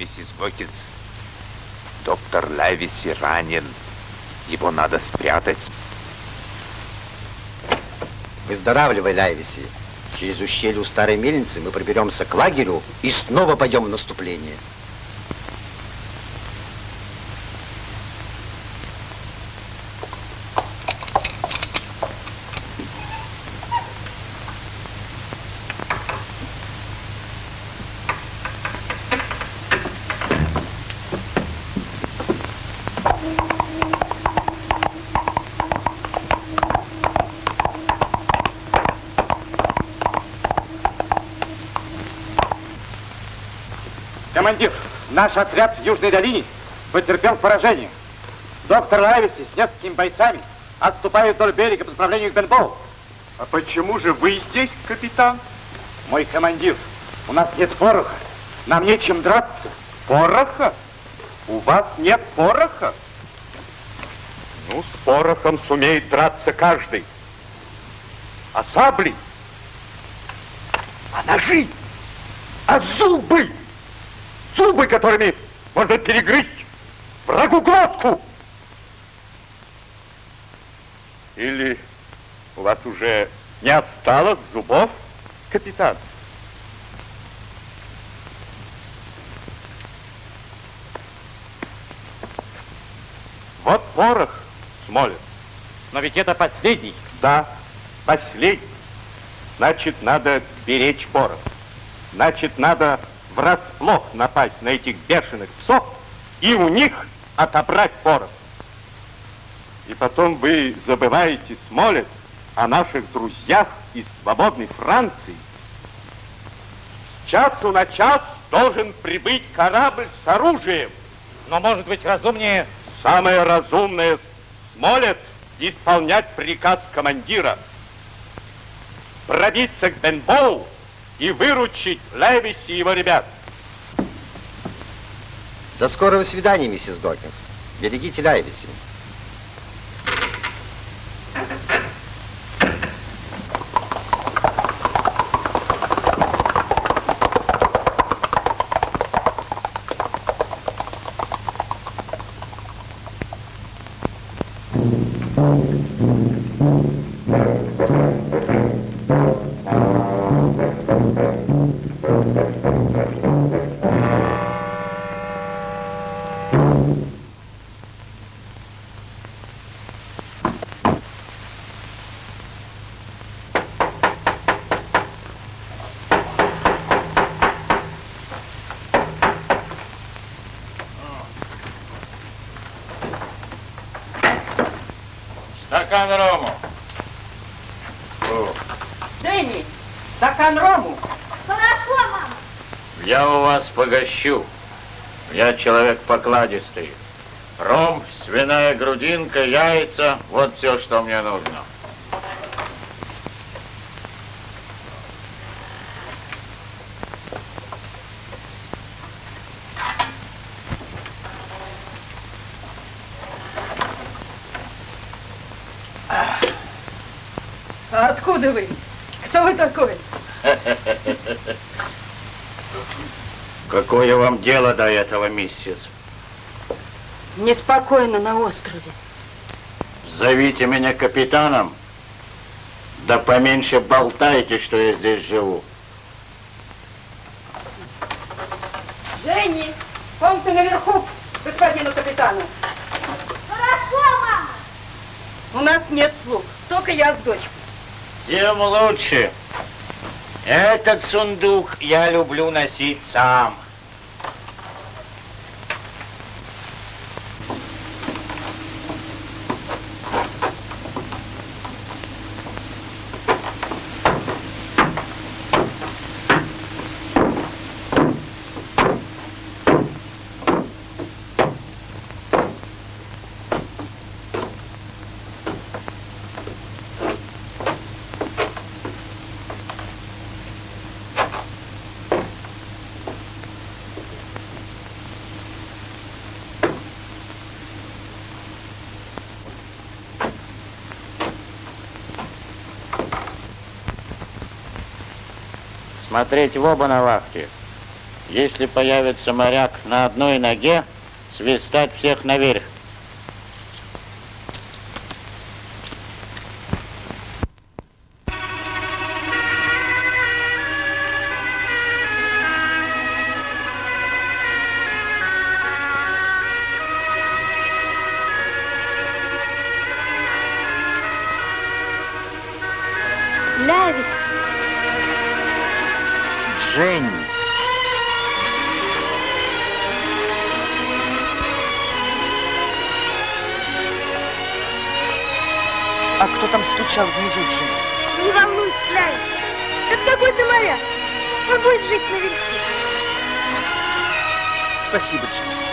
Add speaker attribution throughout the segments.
Speaker 1: миссис Гокинс. Доктор Лависи ранен. Его надо спрятать.
Speaker 2: Выздоравливай, Лайвиси. Через ущелье у старой мельницы мы проберемся к лагерю и снова пойдем в наступление.
Speaker 3: Командир, наш отряд в Южной долине потерпел поражение. Доктор Лависи с несколькими бойцами отступает вдоль берега по направлению к Бенбоу.
Speaker 4: А почему же вы здесь, капитан?
Speaker 3: Мой командир, у нас нет пороха. Нам нечем драться.
Speaker 4: Пороха? У вас нет пороха? Ну, с порохом сумеет драться каждый. А сабли? А ножи? А зубы? Зубы, которыми можно перегрызть врагу глотку? Или у вас уже не отстало зубов, капитан? Вот порох, Смолин.
Speaker 3: Но ведь это последний.
Speaker 4: Да, последний. Значит, надо беречь порох. Значит, надо врасплох напасть на этих бешеных псов и у них отобрать порох. И потом вы забываете, Смолет, о наших друзьях из свободной Франции. С часу на час должен прибыть корабль с оружием.
Speaker 3: Но может быть разумнее...
Speaker 4: Самое разумное, Смолет, исполнять приказ командира. Пробиться к Бенбоу и выручить Левиси и его ребят.
Speaker 2: До скорого свидания, миссис Докинс. Берегите Лайвиси.
Speaker 5: Стакан погощу. Я человек покладистый. Ром, свиная грудинка, яйца, вот все, что мне нужно.
Speaker 6: А откуда вы? Кто вы такой?
Speaker 5: Какое вам дело до этого, миссис?
Speaker 6: Неспокойно на острове.
Speaker 5: Зовите меня капитаном. Да поменьше болтайте, что я здесь живу.
Speaker 6: Женни, комната наверху, господину капитану.
Speaker 7: Хорошо, мама.
Speaker 6: У нас нет слуг, только я с дочкой.
Speaker 5: Тем лучше. Этот сундук я люблю носить сам. Смотреть в оба на вахте.
Speaker 8: Если появится моряк на одной ноге, свистать всех наверх.
Speaker 9: Жень.
Speaker 10: А кто там стучал внизу, Джин?
Speaker 7: Не волнуйся, Лявис. Это какой-то моряк. Он будет жить наверху.
Speaker 10: Спасибо, Джин.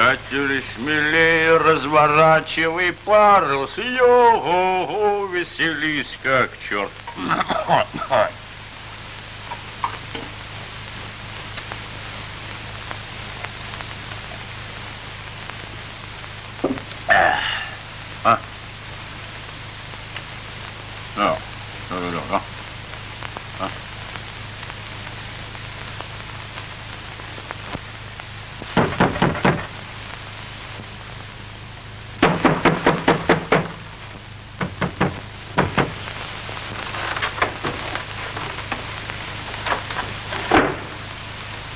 Speaker 8: Приятели, смелее разворачивай парус. Йо-го-го, веселись как черт. А? Ну, ну, ну, ну.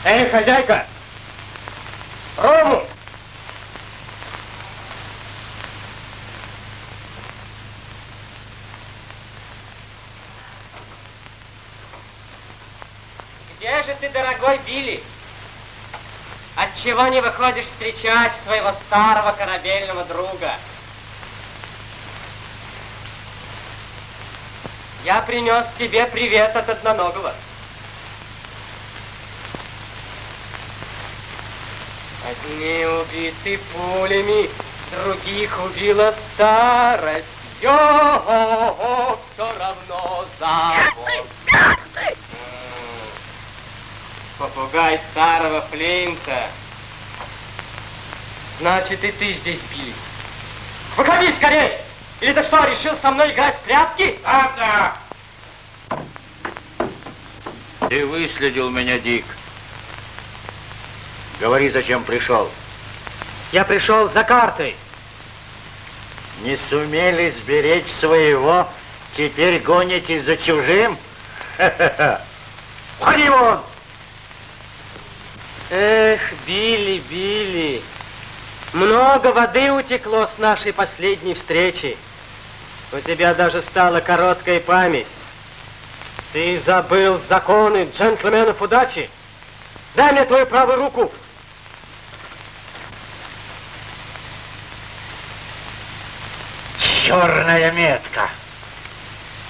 Speaker 3: Эй, хозяйка! Рому!
Speaker 11: Где же ты, дорогой Билли? Отчего не выходишь встречать своего старого корабельного друга? Я принес тебе привет от одноногого. Одни убиты пулями, других убила старость. Йо, все равно завод. Попугай старого Флинта. Значит, и ты здесь, Билли. Выходи скорее! Или ты что, решил со мной играть в прятки?
Speaker 8: Да, да. Ты выследил меня, Дик. Говори, зачем пришел.
Speaker 11: Я пришел за картой.
Speaker 9: Не сумели сберечь своего,
Speaker 8: Теперь гонитесь за чужим? Входи вон!
Speaker 11: Эх, Билли, Билли, много воды утекло с нашей последней встречи. У тебя даже стала короткая память. Ты забыл законы джентльменов удачи. Дай мне твою правую руку.
Speaker 8: Черная метка.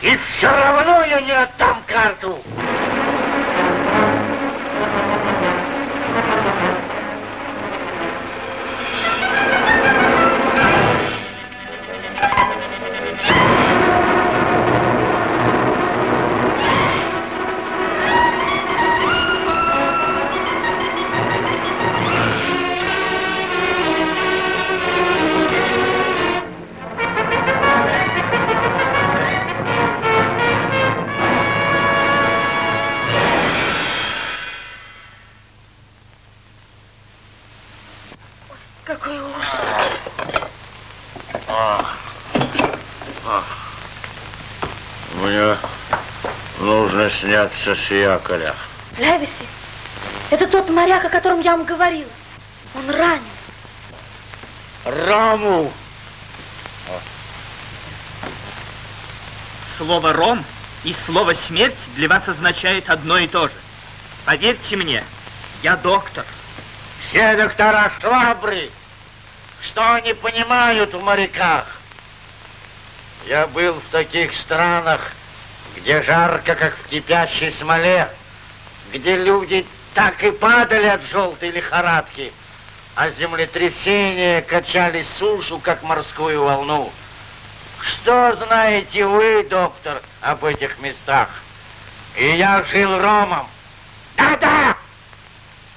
Speaker 8: И все равно я не отдам карту. Нужно сняться с якоря.
Speaker 7: Левиси, это тот моряк, о котором я вам говорила. Он ранен.
Speaker 8: Раму!
Speaker 10: Слово «ром» и слово «смерть» для вас означает одно и то же. Поверьте мне, я доктор.
Speaker 8: Все доктора швабры. Что они понимают в моряках? Я был в таких странах, где жарко, как в кипящей смоле, где люди так и падали от желтой лихорадки, а землетрясения качали сушу, как морскую волну. Что знаете вы, доктор, об этих местах? И я жил ромом. Да-да!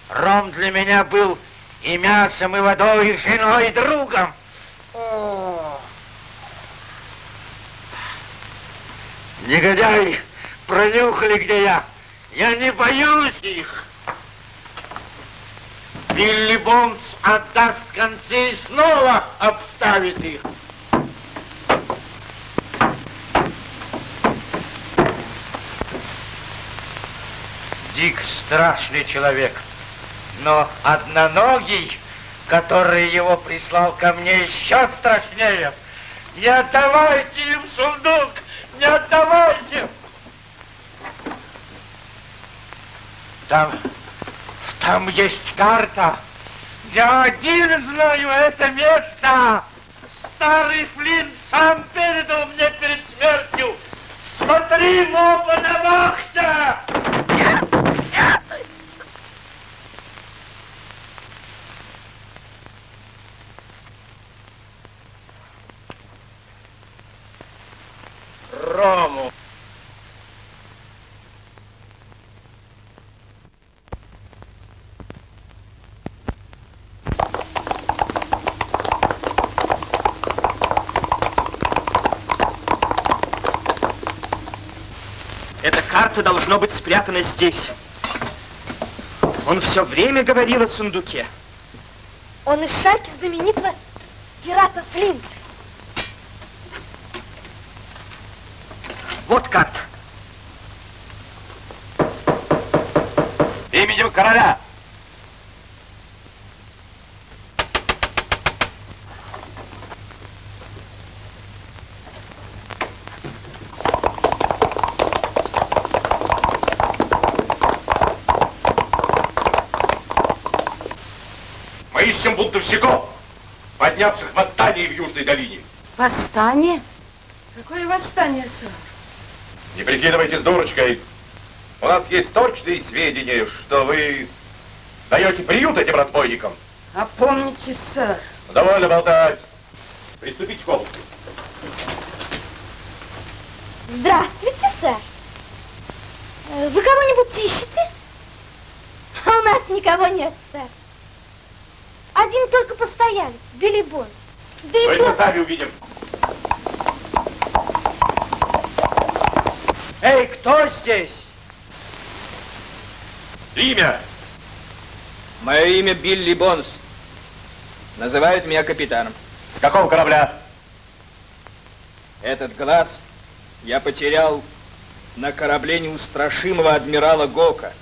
Speaker 8: Ром для меня был и мясом, и водой, и женой, и другом. О! Негодяи пронюхали, где я. Я не боюсь их. Билли Бонс отдаст концы и снова обставит их. Дик страшный человек, но одноногий, который его прислал ко мне, еще страшнее. Не отдавайте им сундук, не отдавайте! Там, там есть карта. Я один знаю это место. Старый Флинт сам передал мне перед смертью. Смотри, моба на вахте! Рому.
Speaker 10: Эта карта должно быть спрятана здесь. Он все время говорил о сундуке.
Speaker 7: Он из шайки знаменитого пирата Флинта.
Speaker 10: Вот карта.
Speaker 3: Именем короля.
Speaker 4: Мы ищем бунтовщиков, поднявших восстание в Южной долине.
Speaker 6: Восстание? Какое восстание, сэр?
Speaker 4: Не прикидывайтесь дурочкой. У нас есть точные сведения, что вы даете приют этим разбойникам.
Speaker 6: Опомните, сэр.
Speaker 4: Довольно болтать. Приступите к обыску.
Speaker 7: Здравствуйте, сэр. Э, Вы кого-нибудь ищете? А у нас никого нет, сэр. Один только постоялец, Билли Бонс. Да и
Speaker 4: Мы это сами увидим.
Speaker 11: Кто здесь?
Speaker 4: Имя.
Speaker 12: Мое имя Билли Бонс. Называют меня капитаном.
Speaker 4: С какого корабля?
Speaker 12: Этот глаз Я потерял на корабле неустрашимого адмирала Гока.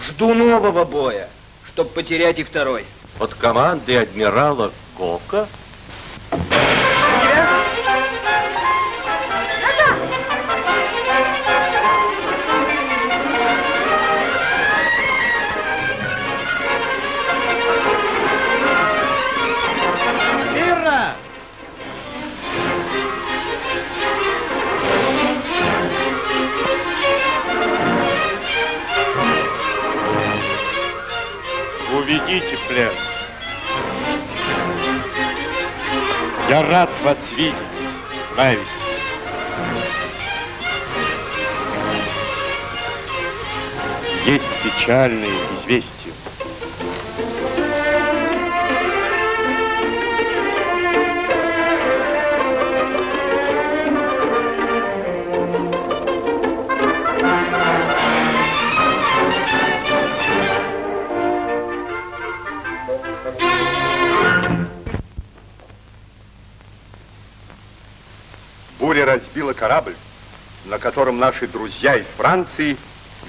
Speaker 12: Жду нового боя, чтобы потерять и второй.
Speaker 4: Под командой адмирала Гока? Плен. Я рад вас видеть, Лайвис. Есть печальные известия. На котором наши друзья из Франции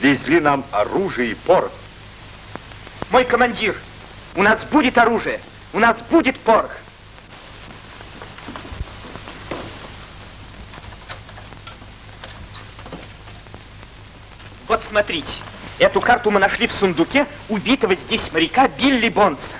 Speaker 4: везли нам оружие и порох.
Speaker 13: Мой командир, у нас будет оружие, у нас будет порох. Вот смотрите, эту карту мы нашли в сундуке убитого здесь моряка Билли Бонса.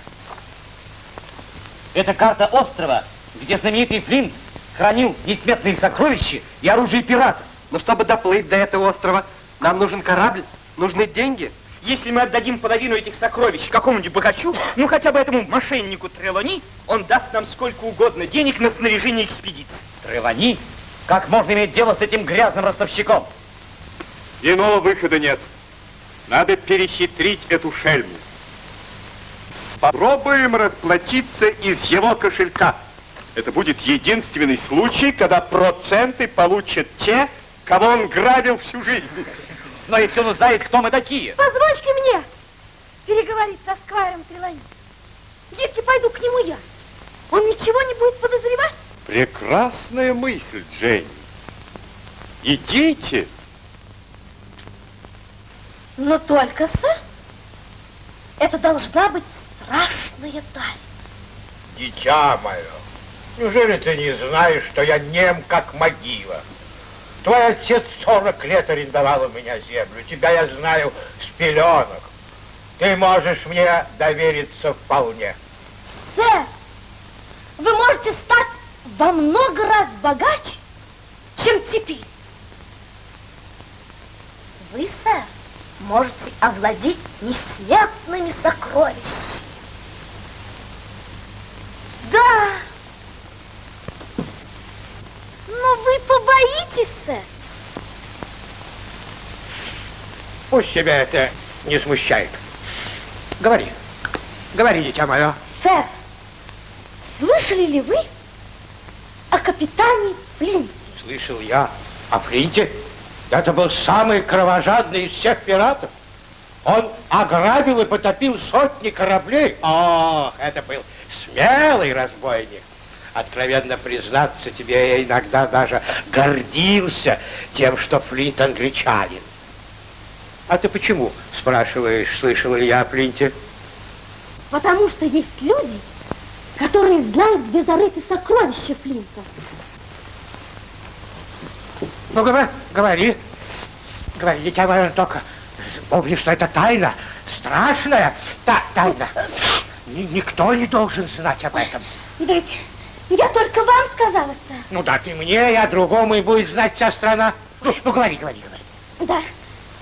Speaker 9: Это карта острова, где знаменитый Флинт хранил несметные сокровища и оружие пиратов.
Speaker 14: Но чтобы доплыть до этого острова, нам нужен корабль, нужны деньги.
Speaker 13: Если мы отдадим половину этих сокровищ какому-нибудь богачу, ну хотя бы этому мошеннику Трелони, он даст нам сколько угодно денег на снаряжение экспедиции.
Speaker 9: Тревани? Как можно иметь дело с этим грязным ростовщиком?
Speaker 4: Иного выхода нет. Надо перехитрить эту шельму. Попробуем расплатиться из его кошелька. Это будет единственный случай, когда проценты получат те, кого он грабил всю жизнь.
Speaker 9: Но если он узнает, кто мы такие.
Speaker 10: Позвольте мне переговорить со Сквайром Трелани. Если пойду к нему я, он ничего не будет подозревать?
Speaker 4: Прекрасная мысль, Дженни. Идите.
Speaker 10: Но только, сэр, это должна быть страшная тайна.
Speaker 15: Дитя мое, неужели ты не знаешь, что я нем, как могила? Твой отец 40 лет арендовал у меня землю. Тебя я знаю с пеленок. Ты можешь мне довериться вполне.
Speaker 10: Сэр, вы можете стать во много раз богаче, чем теперь. Вы, сэр, можете овладеть несметными сокровищами. Да. Но вы побоитесь, сэр.
Speaker 15: Пусть тебя это не смущает. Говори. Говори, дитя мое.
Speaker 10: Сэр, слышали ли вы о капитане Флинте?
Speaker 15: Слышал я о Флинте. Это был самый кровожадный из всех пиратов. Он ограбил и потопил сотни кораблей. Ох, это был смелый разбойник. Откровенно признаться тебе, я иногда даже гордился тем, что Флинт англичанин. А ты почему, спрашиваешь, слышал ли я о Флинте?
Speaker 10: Потому что есть люди, которые знают, где зарыты сокровища Флинта.
Speaker 15: Ну, говори, говори, дитя мое, только помни, что это тайна, страшная та тайна. Ни- никто не должен знать об этом.
Speaker 10: Ведь я только вам сказала, сэр.
Speaker 15: Ну да, ты мне, я другому, и будет знать вся страна. Ну, ну говори, говори, говори.
Speaker 10: Да,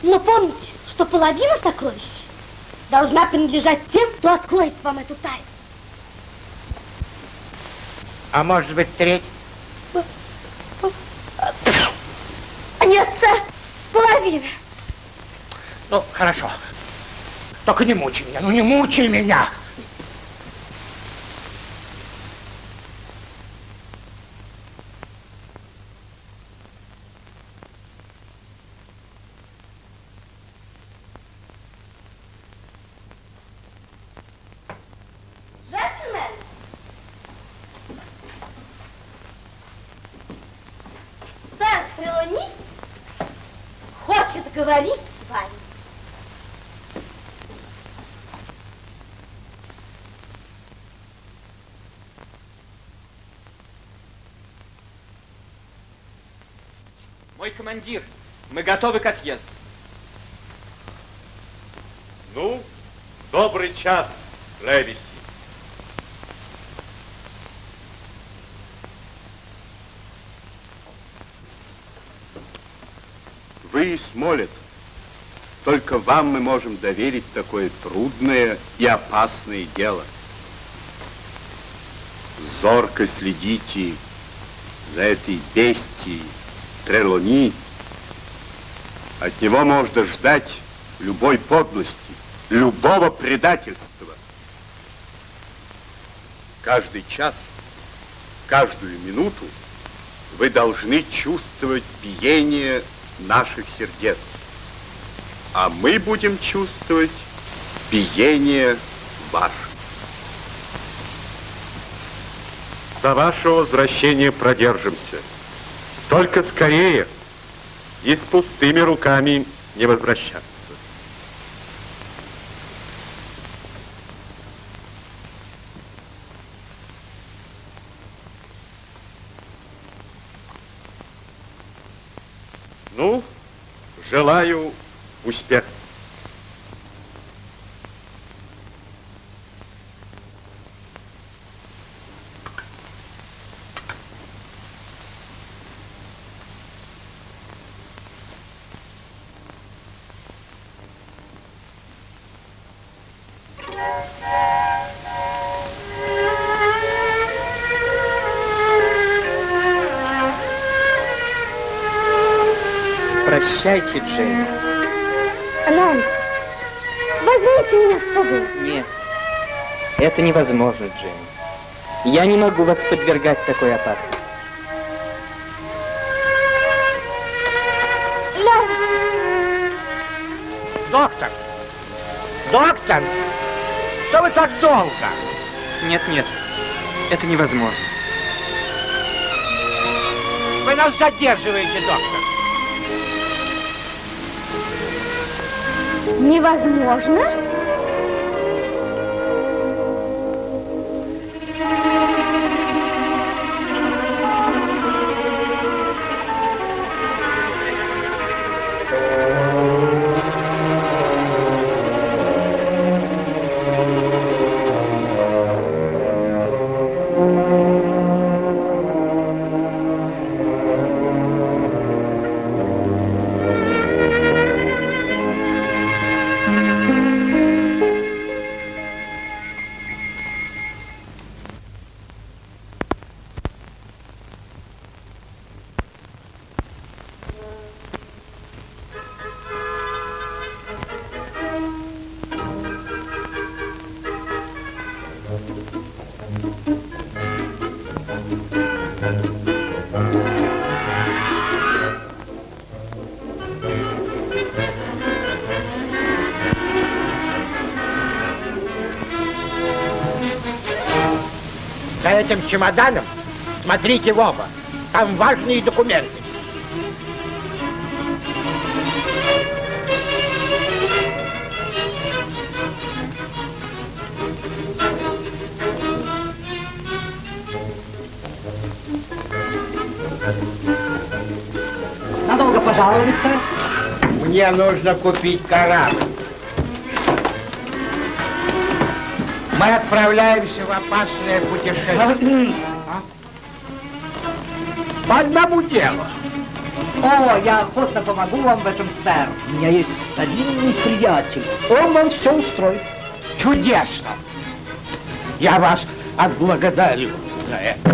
Speaker 10: но помните, что половина сокровищ должна принадлежать тем, кто откроет вам эту тайну.
Speaker 15: А может быть, треть?
Speaker 10: Нет, сэр, половина.
Speaker 15: Ну, хорошо. Только не мучай меня, ну не мучай меня.
Speaker 10: Джентльмен! Сэр, Трелони поговорить с вами.
Speaker 16: Мой командир, мы готовы к отъезду.
Speaker 4: Ну, добрый час, Левити. Вы и Смолет. Только вам мы можем доверить такое трудное и опасное дело. Зорко следите за этой бестией Трелони. От него можно ждать любой подлости, любого предательства. Каждый час, каждую минуту вы должны чувствовать биение наших сердец, а мы будем чувствовать биение ваших. До вашего возвращения продержимся. Только скорее и с пустыми руками не возвращаться. Ну, желаю успеха.
Speaker 16: Прощайте, Джейн.
Speaker 10: Лайс, возьмите меня с собой.
Speaker 16: Нет, это невозможно, Джейн. Я не могу вас подвергать такой опасности.
Speaker 10: Лайс,
Speaker 15: Доктор! Доктор! Так долго?
Speaker 16: Нет, нет, это невозможно.
Speaker 15: Вы нас задерживаете, доктор.
Speaker 10: невозможно?
Speaker 15: Этим чемоданом смотрите в оба. Там важные документы.
Speaker 17: Надолго пожаловали, сэр?
Speaker 15: Мне нужно купить корабль. Мы отправляемся в опасное путешествие. По одному делу.
Speaker 17: О, я охотно помогу вам в этом, сэр. У меня есть старинный приятель. Он вам все устроит.
Speaker 15: Чудесно. Я вас отблагодарю за это.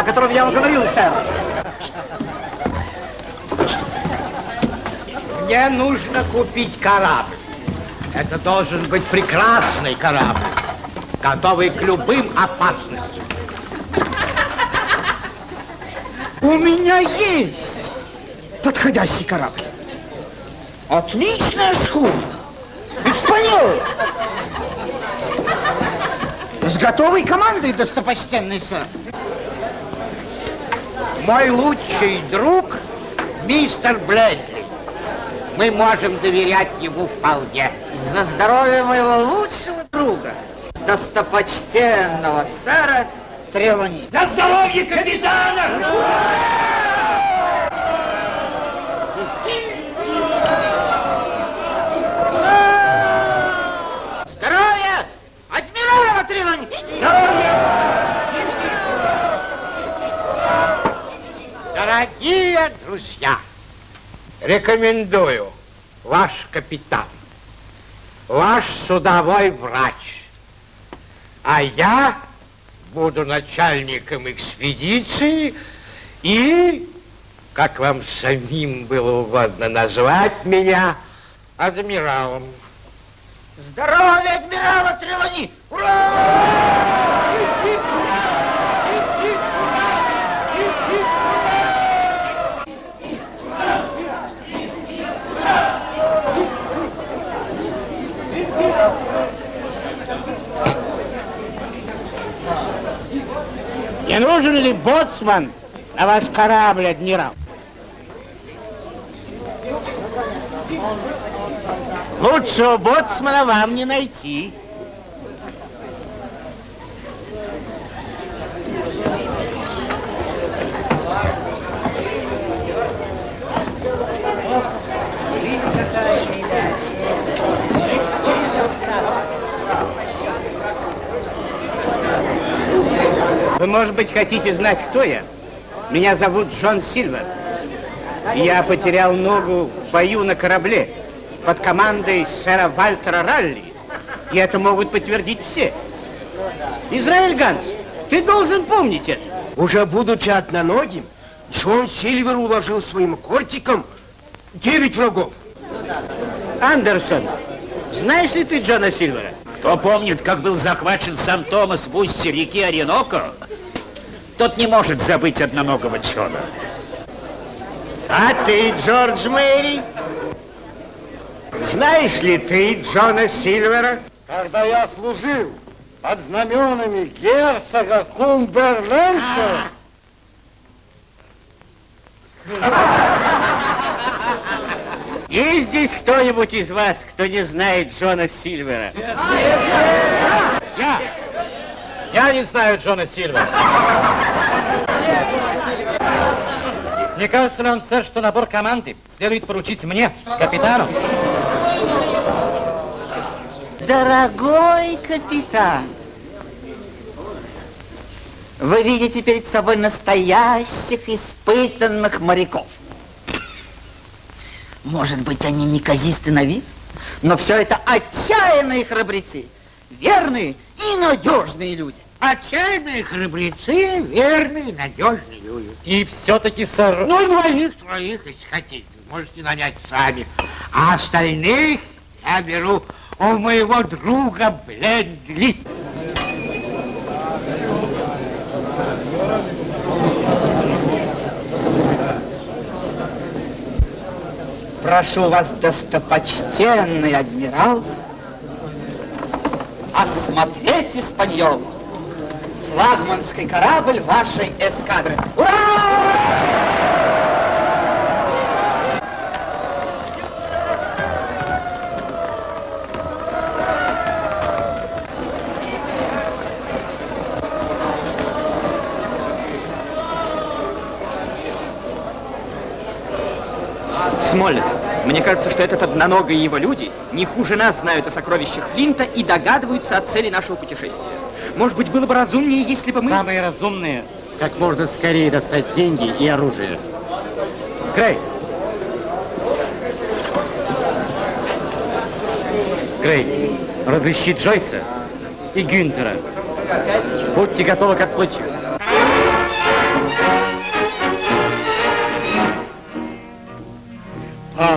Speaker 15: О котором я вам говорил, сэр. Мне нужно купить корабль. Это должен быть прекрасный корабль, готовый к любым опасностям. У меня есть подходящий корабль. Отличная шхуна. Испаньола. С готовой командой, достопочтенный сэр. Мой лучший друг, мистер Блэдли. Мы можем доверять ему вполне. За здоровье моего лучшего друга, достопочтенного сэра Трелани.
Speaker 18: За здоровье капитана! Здоровье! Адмирала Трелани!
Speaker 15: Дорогие друзья, рекомендую ваш капитан, ваш судовой врач, а я буду начальником экспедиции и, как вам самим было угодно назвать меня, адмиралом.
Speaker 18: Здоровье адмирала Трелани! Ура!
Speaker 15: Нужен ли боцман на ваш корабль, адмирал? Лучшего боцмана вам не найти. Вы, может быть, хотите знать, кто я? Меня зовут Джон Сильвер. Я потерял ногу в бою на корабле под командой сэра Вальтера Ралли. И это могут подтвердить все. Израиль Ганс, ты должен помнить это.
Speaker 19: Уже будучи одноногим, Джон Сильвер уложил своим кортиком девять врагов.
Speaker 15: Андерсон, знаешь ли ты Джона Сильвера?
Speaker 9: Кто помнит, как был захвачен сам Томас в устье реки Ореноко, тот не может забыть одноногого Джона.
Speaker 15: А ты, Джордж Мэри? Знаешь ли ты Джона Сильвера?
Speaker 20: Когда я служил под знаменами герцога Кумберленша,
Speaker 15: Есть здесь кто-нибудь из вас, кто не знает Джона Сильвера?
Speaker 3: Я! Я не знаю Джона Сильвера. Не кажется вам, сэр, что набор команды следует поручить мне, капитану?
Speaker 17: Дорогой капитан, вы видите перед собой настоящих испытанных моряков. Может быть, они неказисты на вид, но все это отчаянные храбрецы, верные и надежные люди.
Speaker 15: Отчаянные храбрецы, верные, надежные люди.
Speaker 3: И все-таки, сэр...
Speaker 15: Ну, двоих, троих, если хотите, можете нанять сами. А остальных я беру у моего друга Блендли.
Speaker 17: Прошу вас, достопочтенный адмирал, осмотреть Испаньолу. Флагманский корабль вашей эскадры. Ура!
Speaker 13: Смоллет, мне кажется, что этот одноногий его люди не хуже нас знают о сокровищах Флинта и догадываются о цели нашего путешествия. Может быть, было бы разумнее, если бы мы...
Speaker 15: Самые разумные, как можно скорее достать деньги и оружие. Крей. Крей, разыщи Джойса и Гюнтера.
Speaker 3: Будьте готовы к отплытию.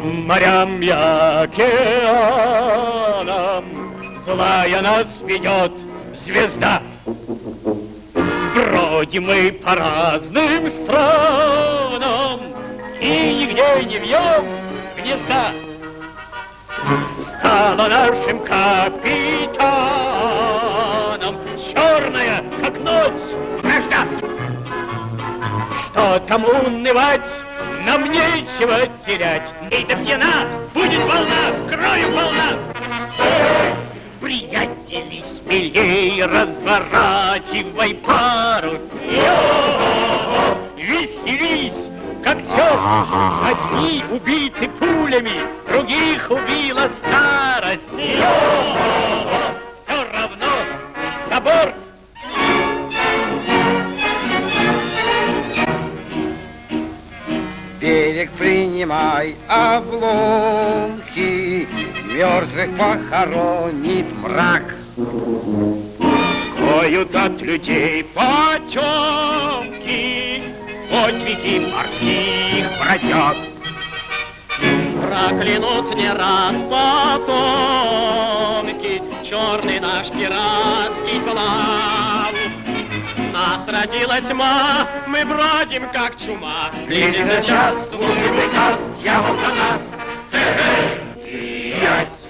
Speaker 7: По морям и океанам Злая нас ведет звезда. Бродим мы по разным странам И нигде не вьем гнезда. Стала нашим капитаном Черная, как ночь, вражда. Что там унывать? Нам нечего терять. Эй, да пьяна, будет волна, крою волна. Приятели, смелей разворачивай парус. Йо! Веселись, как черт. Одни убиты пулями, других убила старость. Йо! Все равно за
Speaker 20: Берег принимай обломки, Мертвых похоронит мрак.
Speaker 7: Скроют от людей потемки, Подвиги морских бродяг.
Speaker 21: Проклянут не раз потомки Черный наш пиратский план. Нас родила тьма, мы бродим как чума.
Speaker 7: Близится час, служи приказ, дьявол за нас. Приятели, смелей,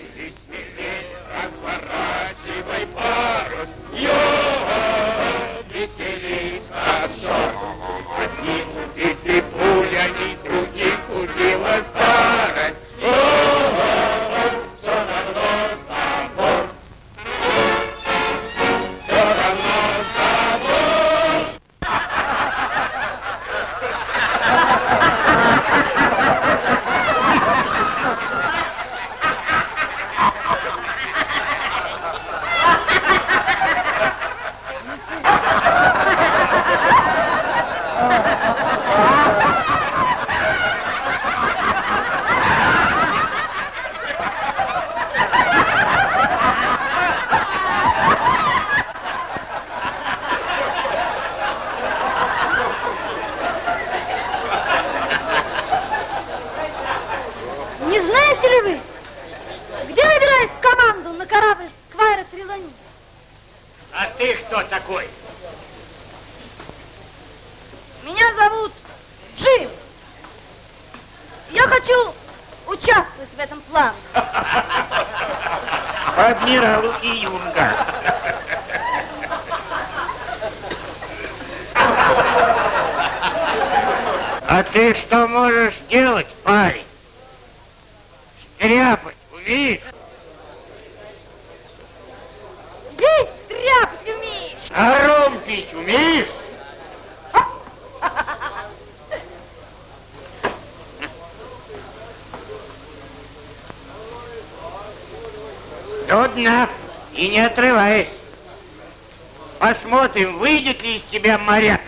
Speaker 7: Посмотрим, выйдет ли из тебя моряк.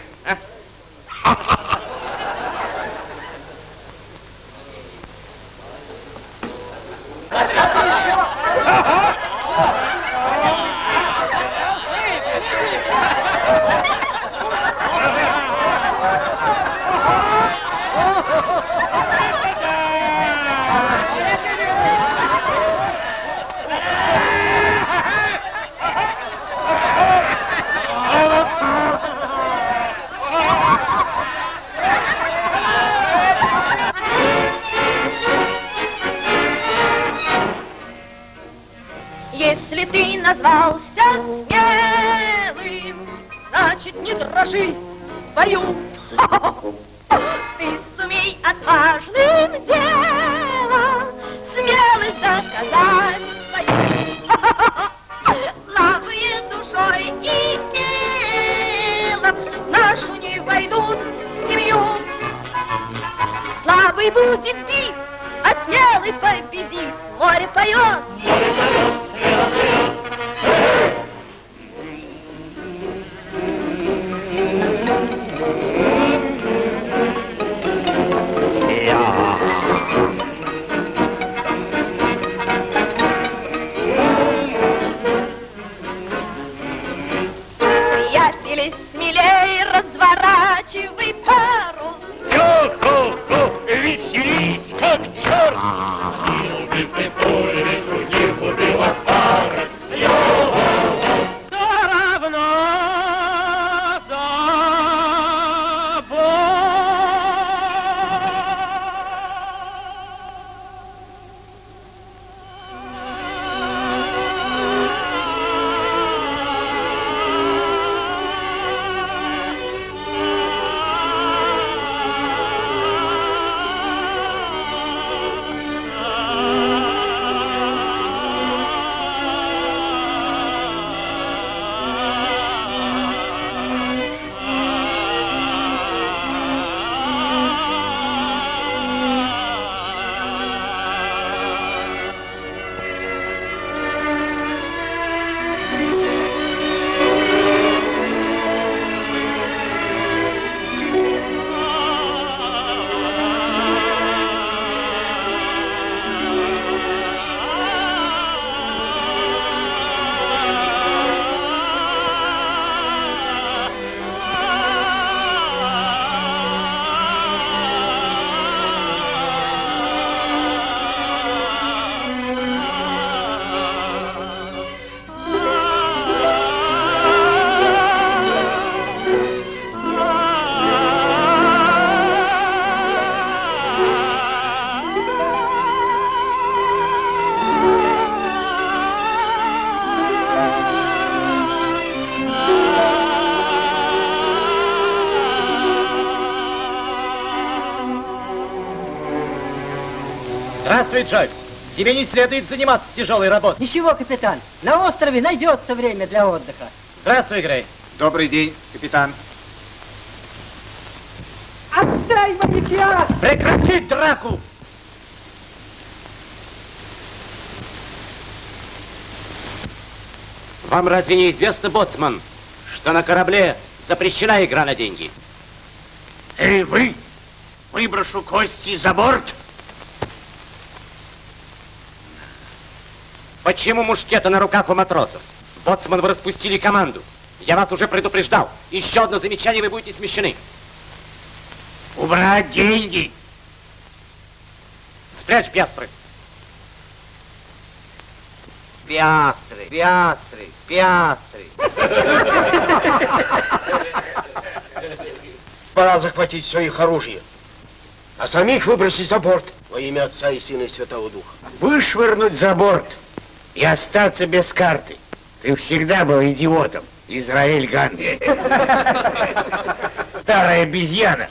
Speaker 15: Победит. Море поет.
Speaker 3: Джойс. Тебе не следует заниматься тяжелой работой.
Speaker 22: Ничего, капитан. На острове найдется время для отдыха.
Speaker 3: Здравствуй, Грей.
Speaker 6: Добрый день, капитан.
Speaker 22: Отдай мои пиастры!
Speaker 3: Прекратить драку!
Speaker 9: Вам разве не известно, боцман, что на корабле запрещена игра на деньги?
Speaker 23: Эй, вы! Выброшу кости за борт!
Speaker 9: Почему мушкеты на руках у матросов? Боцман, вы распустили команду. Я вас уже предупреждал. Еще одно замечание, вы будете смещены.
Speaker 23: Убрать деньги!
Speaker 9: Спрячь пиастры.
Speaker 24: Пиастры, пиастры, пиастры.
Speaker 19: Пора захватить все их оружие, а самих выбросить за борт во имя Отца и Сына и Святого Духа.
Speaker 15: Вышвырнуть за борт и остаться без карты. Ты всегда был идиотом, Израиль Ганс. Старая обезьяна.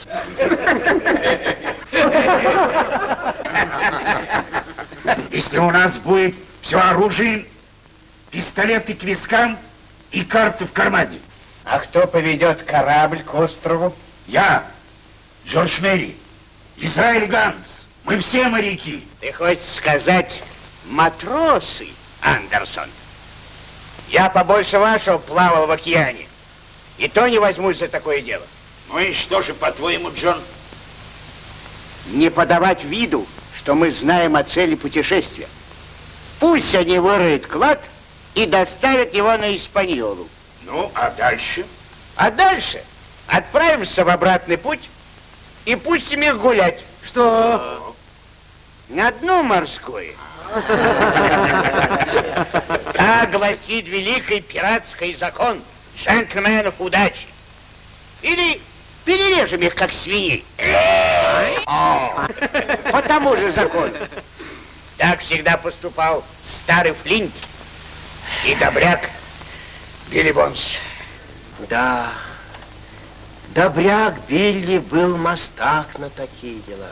Speaker 15: Если у нас будет все оружие, пистолеты к вискам и карты в кармане. А кто поведет корабль к острову? Я, Джордж Мэри, Израиль Ганс. Мы все моряки. Ты хочешь сказать матросы, Андерсон? Я побольше вашего плавал в океане. И то не возьмусь за такое дело.
Speaker 23: Ну и что же, по-твоему, Джон?
Speaker 15: Не подавать виду, что мы знаем о цели путешествия. Пусть они выроют клад и доставят его на Испаньолу.
Speaker 23: Ну, а дальше?
Speaker 15: А дальше отправимся в обратный путь и пустим их гулять.
Speaker 22: Что?
Speaker 15: На дно морское. Так гласит великий пиратский закон джентльменов удачи. Или перережем их, как свиней. По тому же закону. Так всегда поступал старый Флинт и добряк Билли Бонс.
Speaker 19: Да, добряк Билли был мастак на такие дела.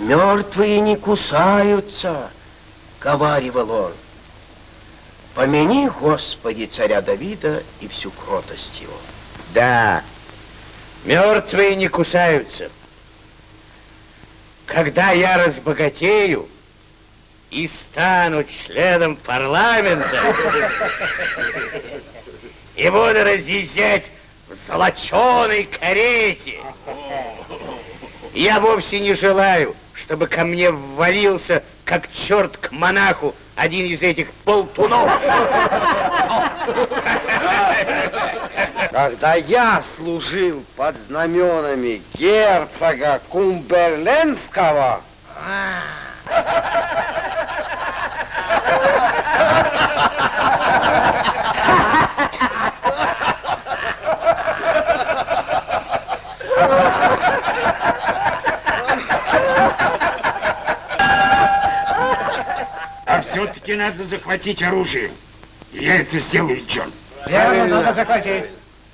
Speaker 19: Мертвые не кусаются, говаривал он. Помяни, Господи, царя Давида и всю кротость его.
Speaker 15: Да, мертвые не кусаются. Когда я разбогатею и стану членом парламента и буду разъезжать в золоченой карете, я вовсе не желаю, чтобы ко мне ввалился, как черт к монаху, один из этих болтунов.
Speaker 20: Когда я служил под знаменами герцога Кумберленского,
Speaker 23: А все-таки надо захватить оружие. Я это сделаю, Джон.
Speaker 15: Верно, надо захватить.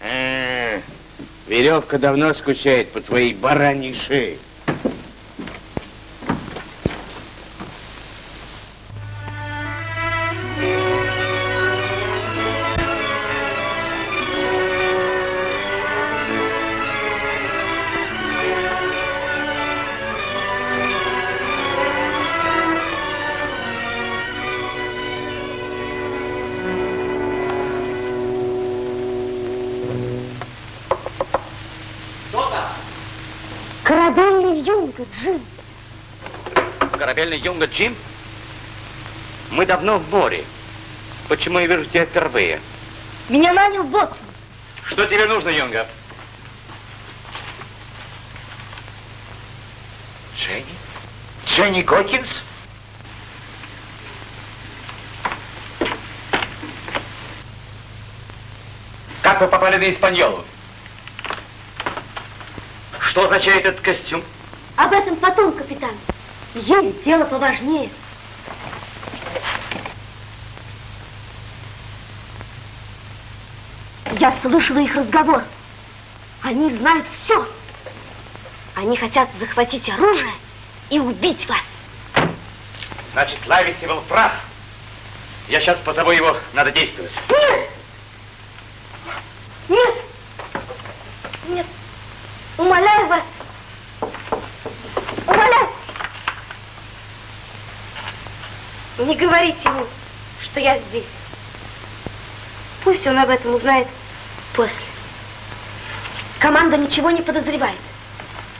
Speaker 15: А, веревка давно скучает по твоей бараньей шее.
Speaker 9: Юнга Джим? Мы давно в море. Почему я вижу тебя впервые?
Speaker 10: Меня нанял боцман.
Speaker 9: Что тебе нужно, юнга?
Speaker 15: Дженни? Дженни Гокинс?
Speaker 9: Как вы попали на Испаньолу? Что означает этот костюм?
Speaker 10: Об этом потом, капитан. Есть дело поважнее. Я слышала их разговор. Они знают все. Они хотят захватить оружие
Speaker 7: и убить вас.
Speaker 10: Значит, Лависи был прав. Я сейчас позову его, надо действовать.
Speaker 7: Нет! Нет! Умоляю вас! Умоляю! Не говорите ему, что я здесь. Пусть он об этом узнает после. Команда ничего не подозревает.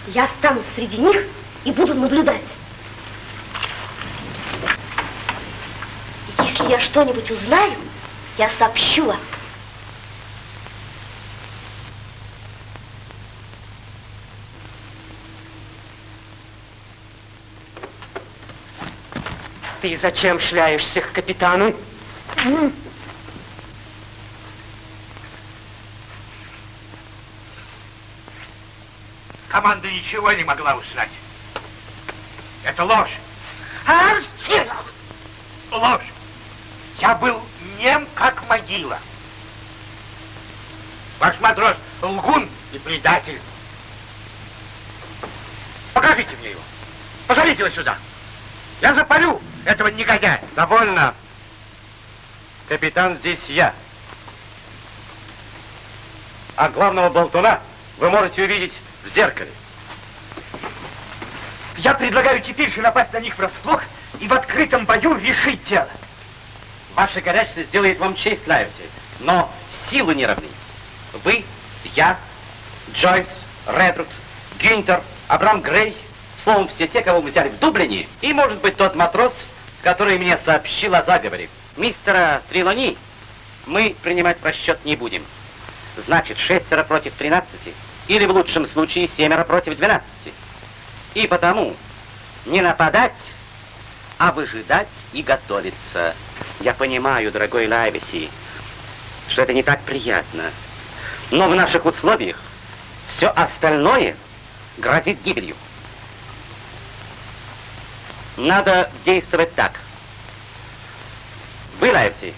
Speaker 7: Я останусь среди них и буду наблюдать. Если я что-нибудь узнаю, я сообщу вам.
Speaker 11: Ты зачем шляешься к капитану?
Speaker 15: Команда ничего не могла узнать. Это ложь. Ложь. Я был нем, как могила. Ваш матрос лгун и предатель. Покажите мне его. Позовите его сюда. Я запалю этого негодяя.
Speaker 9: Довольно. Капитан здесь я. А главного болтуна вы можете увидеть в зеркале.
Speaker 10: Я предлагаю теперь же напасть на них врасплох и в открытом бою решить дело.
Speaker 9: Ваша горячность сделает вам честь, Лайвси, но силы не равны. Вы, я, Джойс, Редруд, Гюнтер, Абрам Грей, словом, все те, кого мы взяли в Дублине, и, может быть, тот матрос, который мне сообщил о заговоре. Мистера Трилони мы принимать в расчет не будем. Значит, шестеро против тринадцати, или в лучшем случае семеро против двенадцати. И потому не нападать, а выжидать и готовиться. Я понимаю, дорогой Лайвеси, что это не так приятно. Но в наших условиях все остальное грозит гибелью. Надо действовать так. Вы, Лайвси,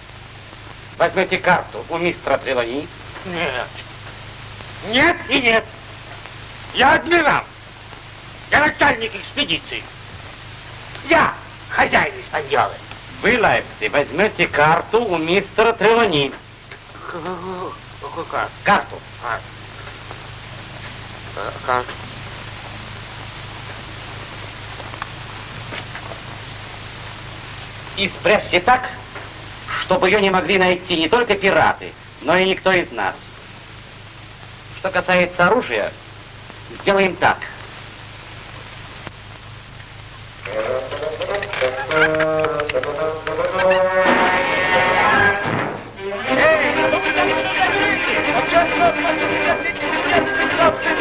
Speaker 9: возьмете карту у мистера Трелони.
Speaker 15: Нет. Нет и нет. Я адмирал. Я начальник экспедиции. Я хозяин Испаньолы.
Speaker 9: Вы, Лайвси, возьмете карту у мистера Трелони.
Speaker 15: Какую карту?
Speaker 9: Карту.
Speaker 15: А. Карту.
Speaker 9: И спрячьте так, чтобы ее не могли найти не только пираты, но и никто из нас. Что касается оружия, сделаем так.
Speaker 15: Эй,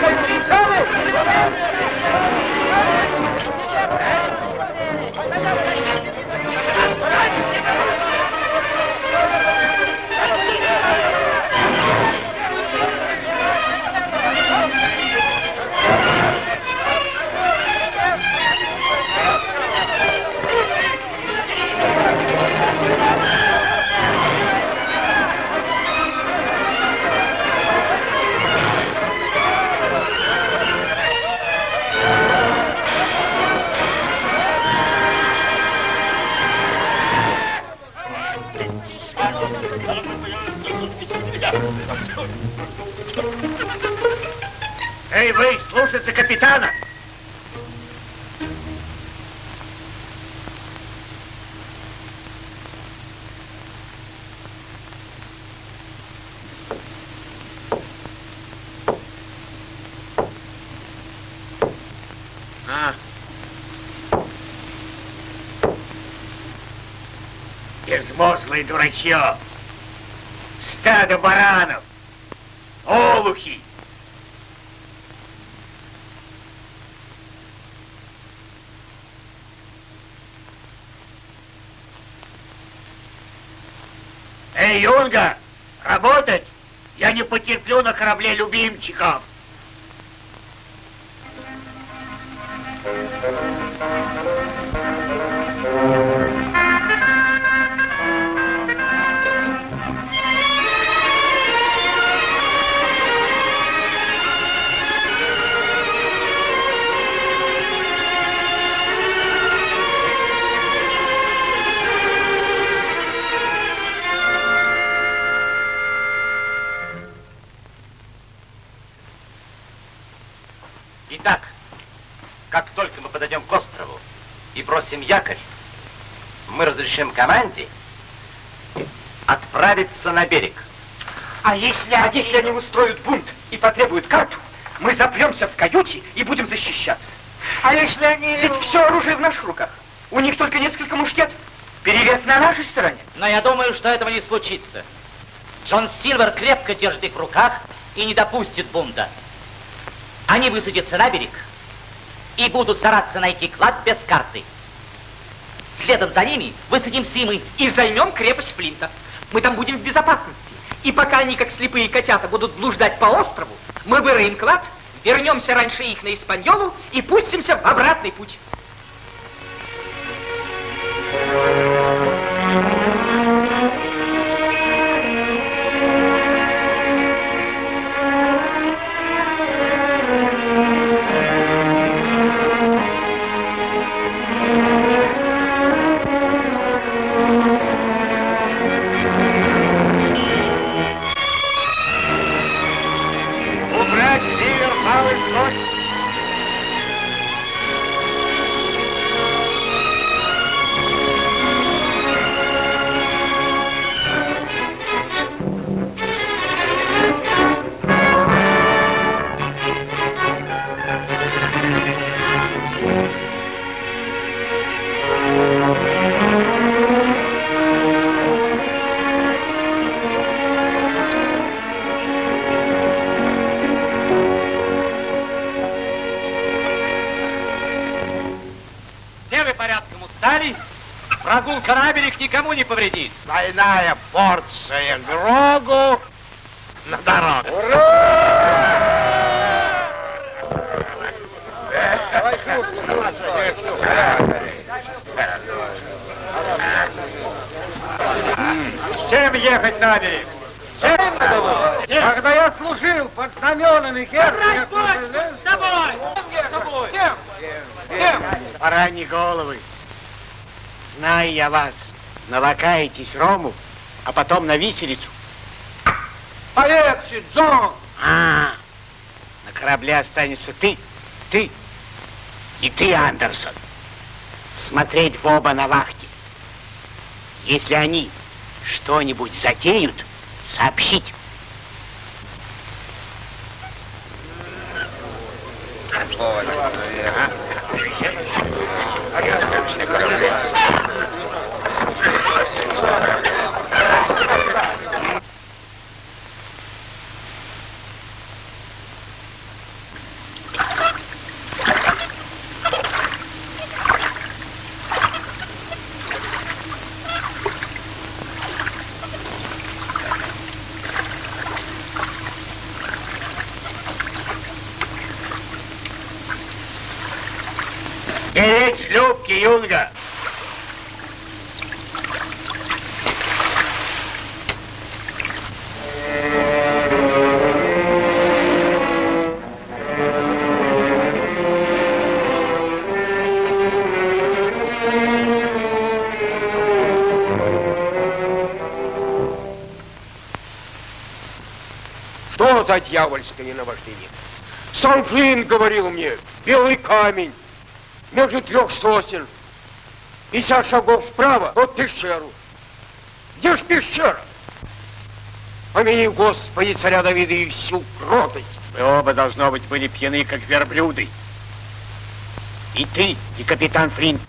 Speaker 15: вы, слушаться капитана! А. Безмозглый дурачок! Стадо баранов! Олухи! Работать! Я не потерплю на корабле любимчиков.
Speaker 9: Якорь, мы разрешим команде отправиться на берег.
Speaker 16: А если, а если они устроят бунт и потребуют карту, мы запремся в каюте и будем защищаться. А если они... Ведь все оружие в наших руках. У них только несколько мушкетов. Перевес на нашей стороне.
Speaker 9: Но я думаю, что этого не случится. Джон Сильвер крепко держит их в руках и не допустит бунта. Они высадятся на берег и будут стараться найти клад без карты. Следом за ними высадимся и мы.
Speaker 16: И займем крепость Флинта. Мы там будем в безопасности. И пока они, как слепые котята, будут блуждать по острову, мы выроем клад, вернемся раньше их на Испаньолу и пустимся в обратный путь.
Speaker 9: Прогулка на берег никому не повредит.
Speaker 25: Двойная порция Грогу на дорогу.
Speaker 20: Всем ехать на берег. Всем? Когда я служил под знаменами герцога...
Speaker 16: с собой! С собой! Всем!
Speaker 15: Всем! Бараньи головы. Знаю я вас. Налакаетесь рому, а потом на виселицу.
Speaker 20: Полегче, Джон!
Speaker 15: А, на корабле останется ты, ты и ты, Андерсон. Смотреть в оба на вахте. Если они что-нибудь затеют, сообщить.
Speaker 25: Что за дьявольское наваждение? Сам Флинн говорил мне, белый камень, между трех сосен. 50 шагов вправо от пещеру. Где ж пещера? Помяни, Господи, царя Давида и всю кротость.
Speaker 15: Вы оба, должно быть, были пьяны, как верблюды. И ты, и капитан Флинт.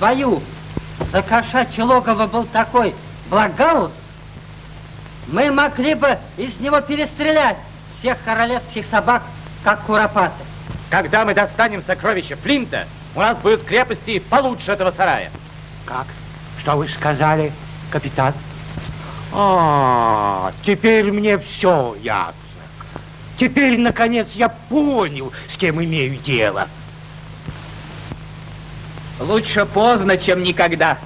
Speaker 22: Бою за кошачье логово был такой Благаус, мы могли бы из него перестрелять всех королевских собак, как куропаты.
Speaker 3: Когда мы достанем сокровища Флинта, у нас будут крепости получше этого сарая.
Speaker 20: Как? Что вы сказали, капитан? А, теперь мне все ясно. Теперь, наконец, я понял, с кем имею дело.
Speaker 16: Лучше поздно, чем никогда.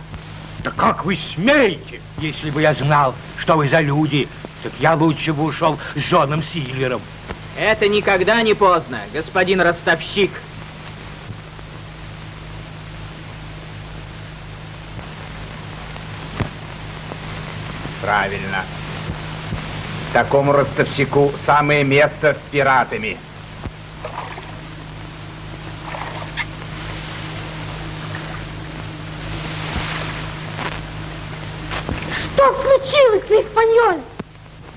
Speaker 20: Да как вы смеете, если бы я знал, что вы за люди,
Speaker 16: Так я лучше бы ушел с Джоном Сильвером.
Speaker 26: Это никогда не поздно, господин ростовщик.
Speaker 15: Правильно. Такому ростовщику самое место с пиратами.
Speaker 7: Что случилось, Лиспаньоль?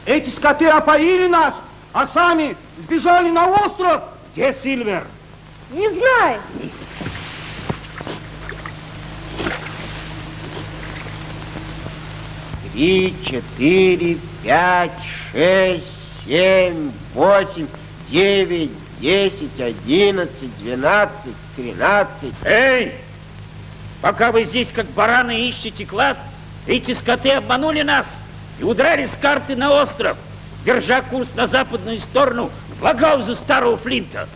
Speaker 16: Эти скоты опоили нас, а сами сбежали на остров. Где Сильвер?
Speaker 7: Не знаю.
Speaker 15: Три, четыре, пять, шесть, семь, восемь, девять, десять, одиннадцать, двенадцать, тринадцать.
Speaker 26: Эй! Пока вы здесь, как бараны, ищете клад, эти скоты обманули нас и удрали с карты на остров, держа курс на западную сторону в Лагаузу Старого Флинта.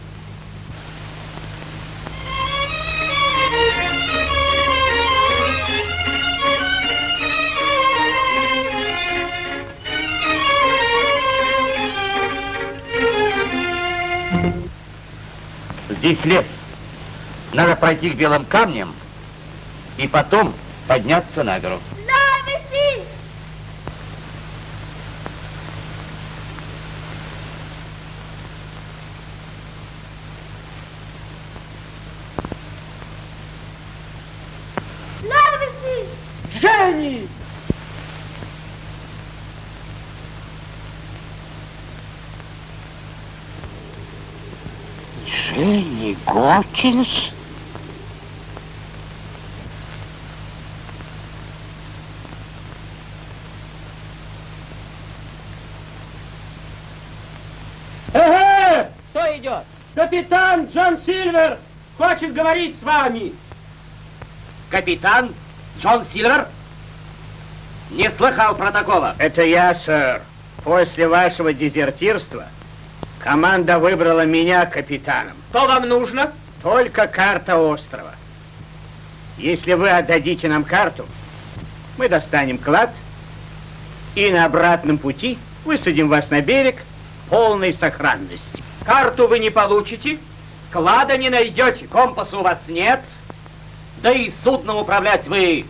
Speaker 9: Здесь лес. Надо пройти к белым камням и потом подняться на гору.
Speaker 16: Дженни
Speaker 17: Гокинс?
Speaker 11: Эге!
Speaker 26: Кто идет?
Speaker 11: Капитан Джон Сильвер хочет говорить с вами.
Speaker 9: Капитан Джон Сильвер? Не слыхал про такого.
Speaker 15: Это я, сэр. После вашего дезертирства команда выбрала меня капитаном.
Speaker 11: Что вам нужно?
Speaker 15: Только карта острова. Если вы отдадите нам карту, мы достанем клад и на обратном пути высадим вас на берег полной сохранности.
Speaker 9: Карту вы не получите, клада не найдете, компаса у вас нет, да и судном управлять вы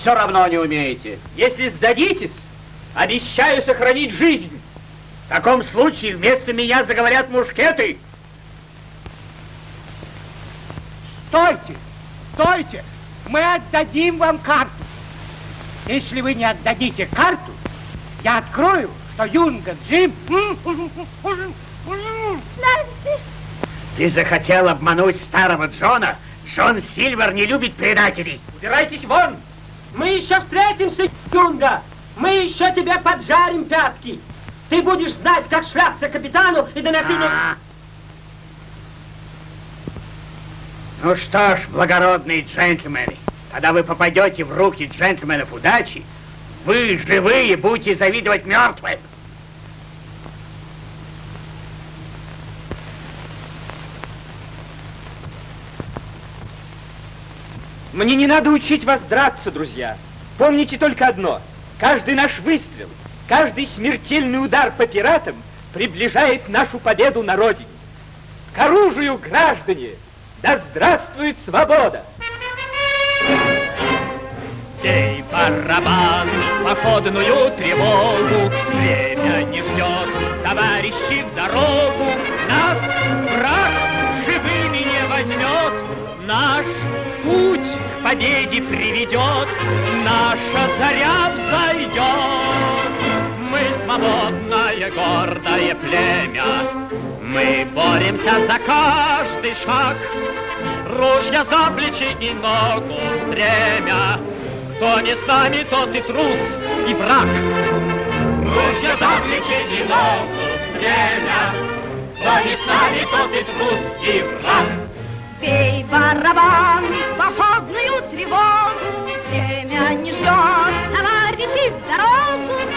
Speaker 9: все равно не умеете. Если сдадитесь, обещаю сохранить жизнь.
Speaker 15: В таком случае вместо меня заговорят мушкеты.
Speaker 16: Стойте! Стойте! Мы отдадим вам карту. Если вы не отдадите карту, я открою, что Юнга Джим...
Speaker 15: Ты захотел обмануть старого Джона? Джон Сильвер не любит предателей.
Speaker 9: Убирайтесь вон!
Speaker 11: Мы еще встретимся, Юнга. Мы еще тебе поджарим пятки. Ты будешь знать, как шляпться капитану и доносить...
Speaker 15: А. Ну что ж, благородные джентльмены, когда вы попадете в руки джентльменов удачи, вы, живые, будете завидовать мертвым.
Speaker 10: Мне не надо учить вас драться, друзья. Помните только одно. Каждый наш выстрел, каждый смертельный удар по пиратам приближает нашу победу на родине. К оружию, граждане! Да здравствует свобода!
Speaker 21: Бей барабан, походную тревогу, Время не ждет, товарищи, в дорогу. Нас враг живыми не возьмет, Наш путь к победе приведет, Наша заря взойдет. Свободное, гордое племя, Мы боремся за каждый шаг, Ружья за плечи и ногу стремя, кто не с нами, тот и трус, и враг. Ружья за плечи и ногу стремя, кто не с нами, тот и трус, и враг.
Speaker 7: Бей барабан, походную тревогу, время не ждет, товарищи, в дорогу.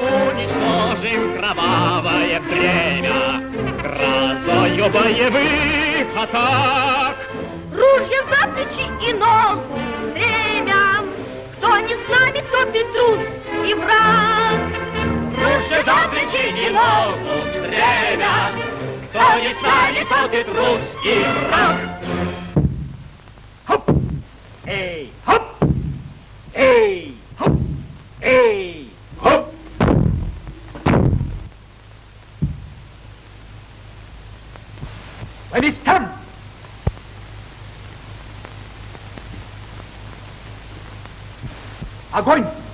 Speaker 21: Уничтожим кровавое бремя, грозу ее боевых атак.
Speaker 7: Ружья за плечи и ногу стремя. Кто не с нами, тот и трус, и враг.
Speaker 21: Ружья за плечи и ногу стремя. Кто не с нами, тот и трус, и враг.
Speaker 27: Эй, хоп! Эй, хоп! Эй, хоп!
Speaker 12: По местам! Огонь!
Speaker 27: Эй,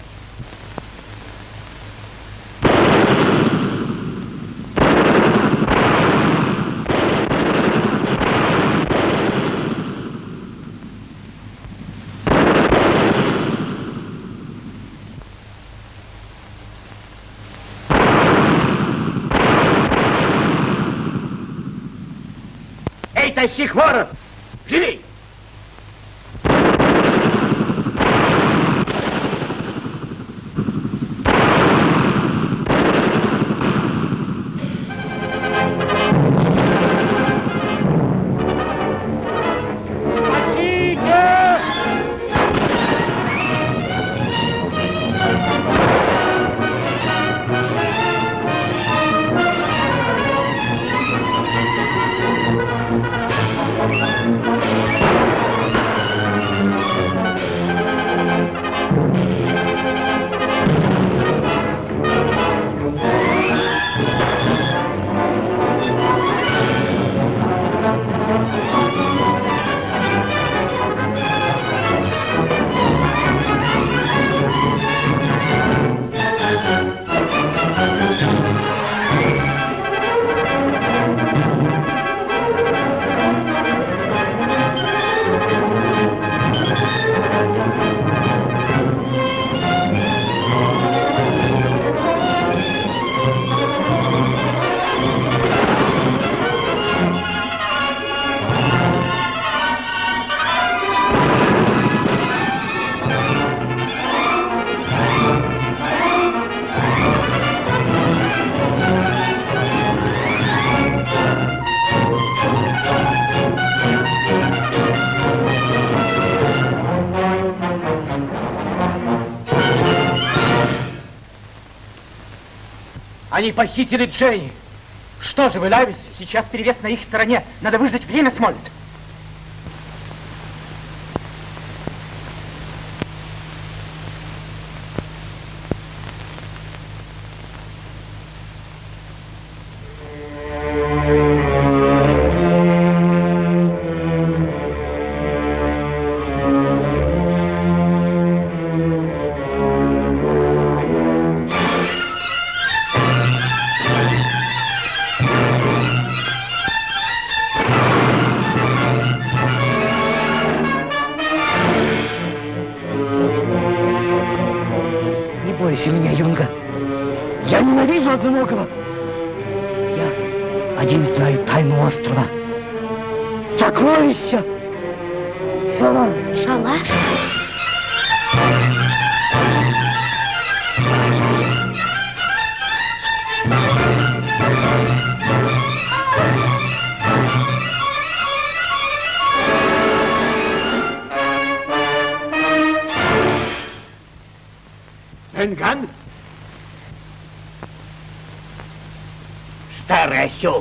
Speaker 27: тащи хворот! Живей!
Speaker 12: Они похитили Дженни. Что же вы, Лавис, сейчас перевес на их стороне. Надо выждать время, Смолет.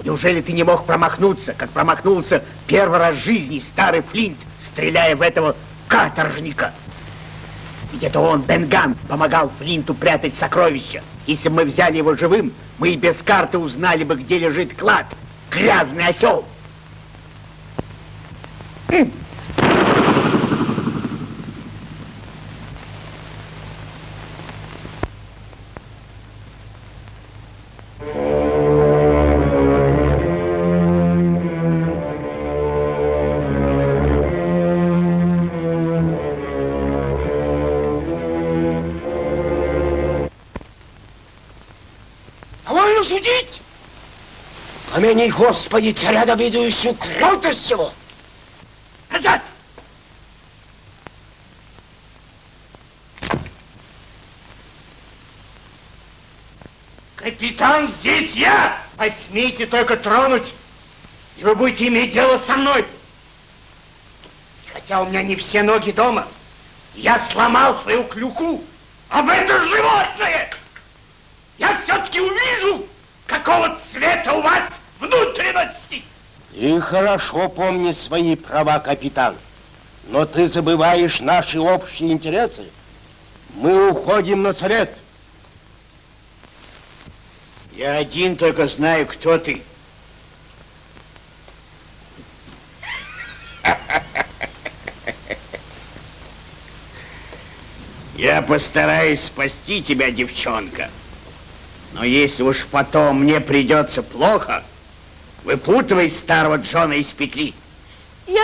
Speaker 15: Неужели ты не мог промахнуться, как промахнулся первый раз в жизни старый Флинт, стреляя в этого каторжника? Ведь это он, Бенган, помогал Флинту прятать сокровища. Если бы мы взяли его живым, мы и без карты узнали бы, где лежит клад. Грязный осел. М.
Speaker 19: Помяни, Господи, царя Давидовичу кротостью! Назад!
Speaker 15: Капитан, здесь я! Посмейте только тронуть и вы будете иметь дело со мной. Хотя у меня не все ноги дома, я сломал свою клюку об это животное. Я все-таки увижу, какого цвета у вас внутренности.
Speaker 19: И хорошо помни свои права, капитан. Но ты забываешь наши общие интересы. Мы уходим на совет.
Speaker 15: Я один только знаю, кто ты. Я постараюсь спасти тебя, девчонка. Но если уж потом мне придется плохо, выпутывай старого Джона из петли.
Speaker 7: Я,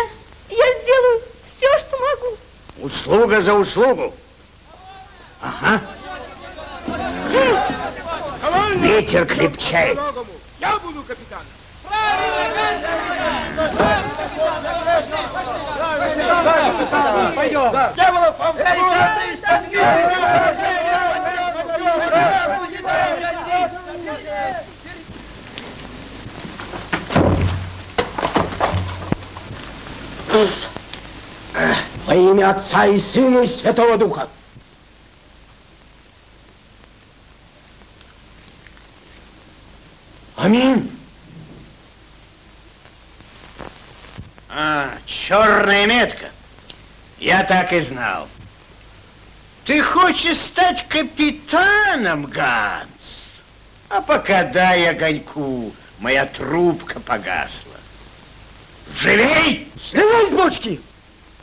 Speaker 7: я сделаю все, что могу.
Speaker 15: Услуга за услугу. Ага. Ветер крепчает.
Speaker 20: Я буду капитаном.
Speaker 16: Пойдем.
Speaker 20: Вам
Speaker 19: Во имя Отца и Сына и Святого Духа. Аминь.
Speaker 15: А, черная метка. Я так и знал. Ты хочешь стать капитаном, Ганс? А пока дай огоньку, моя трубка погасла. Живей!
Speaker 19: С бочки!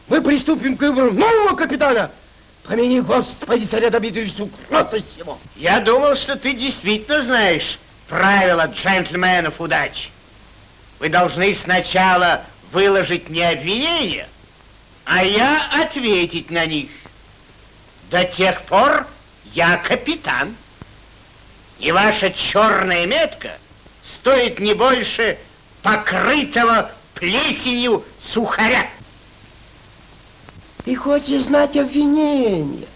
Speaker 19: Мы приступим к выбору нового капитана. Помяни, Господи, царя добитый кротость его.
Speaker 15: Я думал, что ты действительно знаешь правила джентльменов удачи. Вы должны сначала выложить мне обвинения, а я ответить на них. До тех пор я капитан. И ваша черная метка стоит не больше покрытого плесенью сухаря.
Speaker 19: Ты хочешь знать обвинения?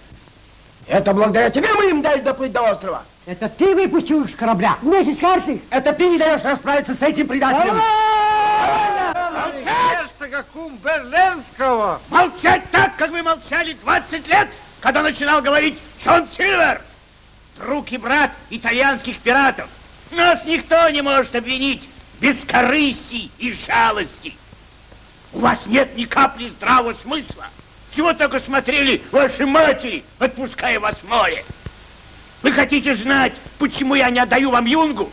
Speaker 19: Это благодаря тебе мы им дали доплыть до острова.
Speaker 22: Это ты выпустил с корабля вместе с картой?
Speaker 19: Это ты не даешь расправиться с этим предателем.
Speaker 20: Герцога Кумберленского.
Speaker 15: Молчать так, как вы молчали 20 лет, когда начинал говорить Джон Сильвер, друг и брат итальянских пиратов. Нас никто не может обвинить без корысти и жалости. У вас нет ни капли здравого смысла. Чего только смотрели ваши матери, отпуская вас в море. Вы хотите знать, почему я не отдаю вам юнгу?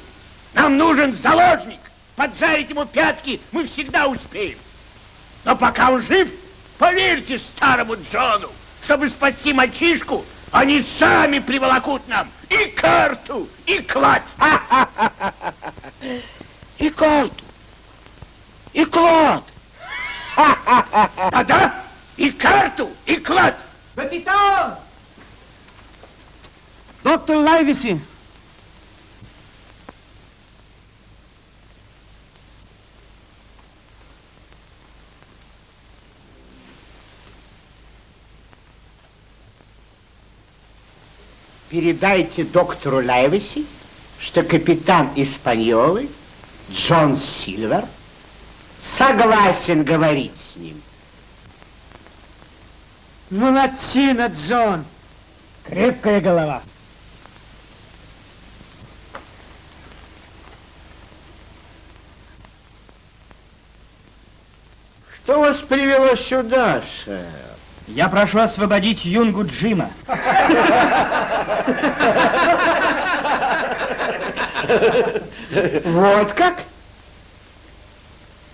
Speaker 15: Нам нужен заложник. Поджарить ему пятки мы всегда успеем. Но пока он жив, поверьте старому Джону, чтобы спасти мальчишку, они сами приволокут нам и карту, и клад.
Speaker 19: И карту, и клад.
Speaker 15: А да, и карту, и клад.
Speaker 16: Капитан! Доктор Лайвиси,
Speaker 15: Передайте доктору Лайвиси, что капитан Испаньолы Джон Сильвер согласен говорить с ним.
Speaker 16: молодчина, Джон. Крепкая голова.
Speaker 15: Что вас привело сюда, сэр?
Speaker 12: Я прошу освободить юнгу Джима.
Speaker 15: Вот как?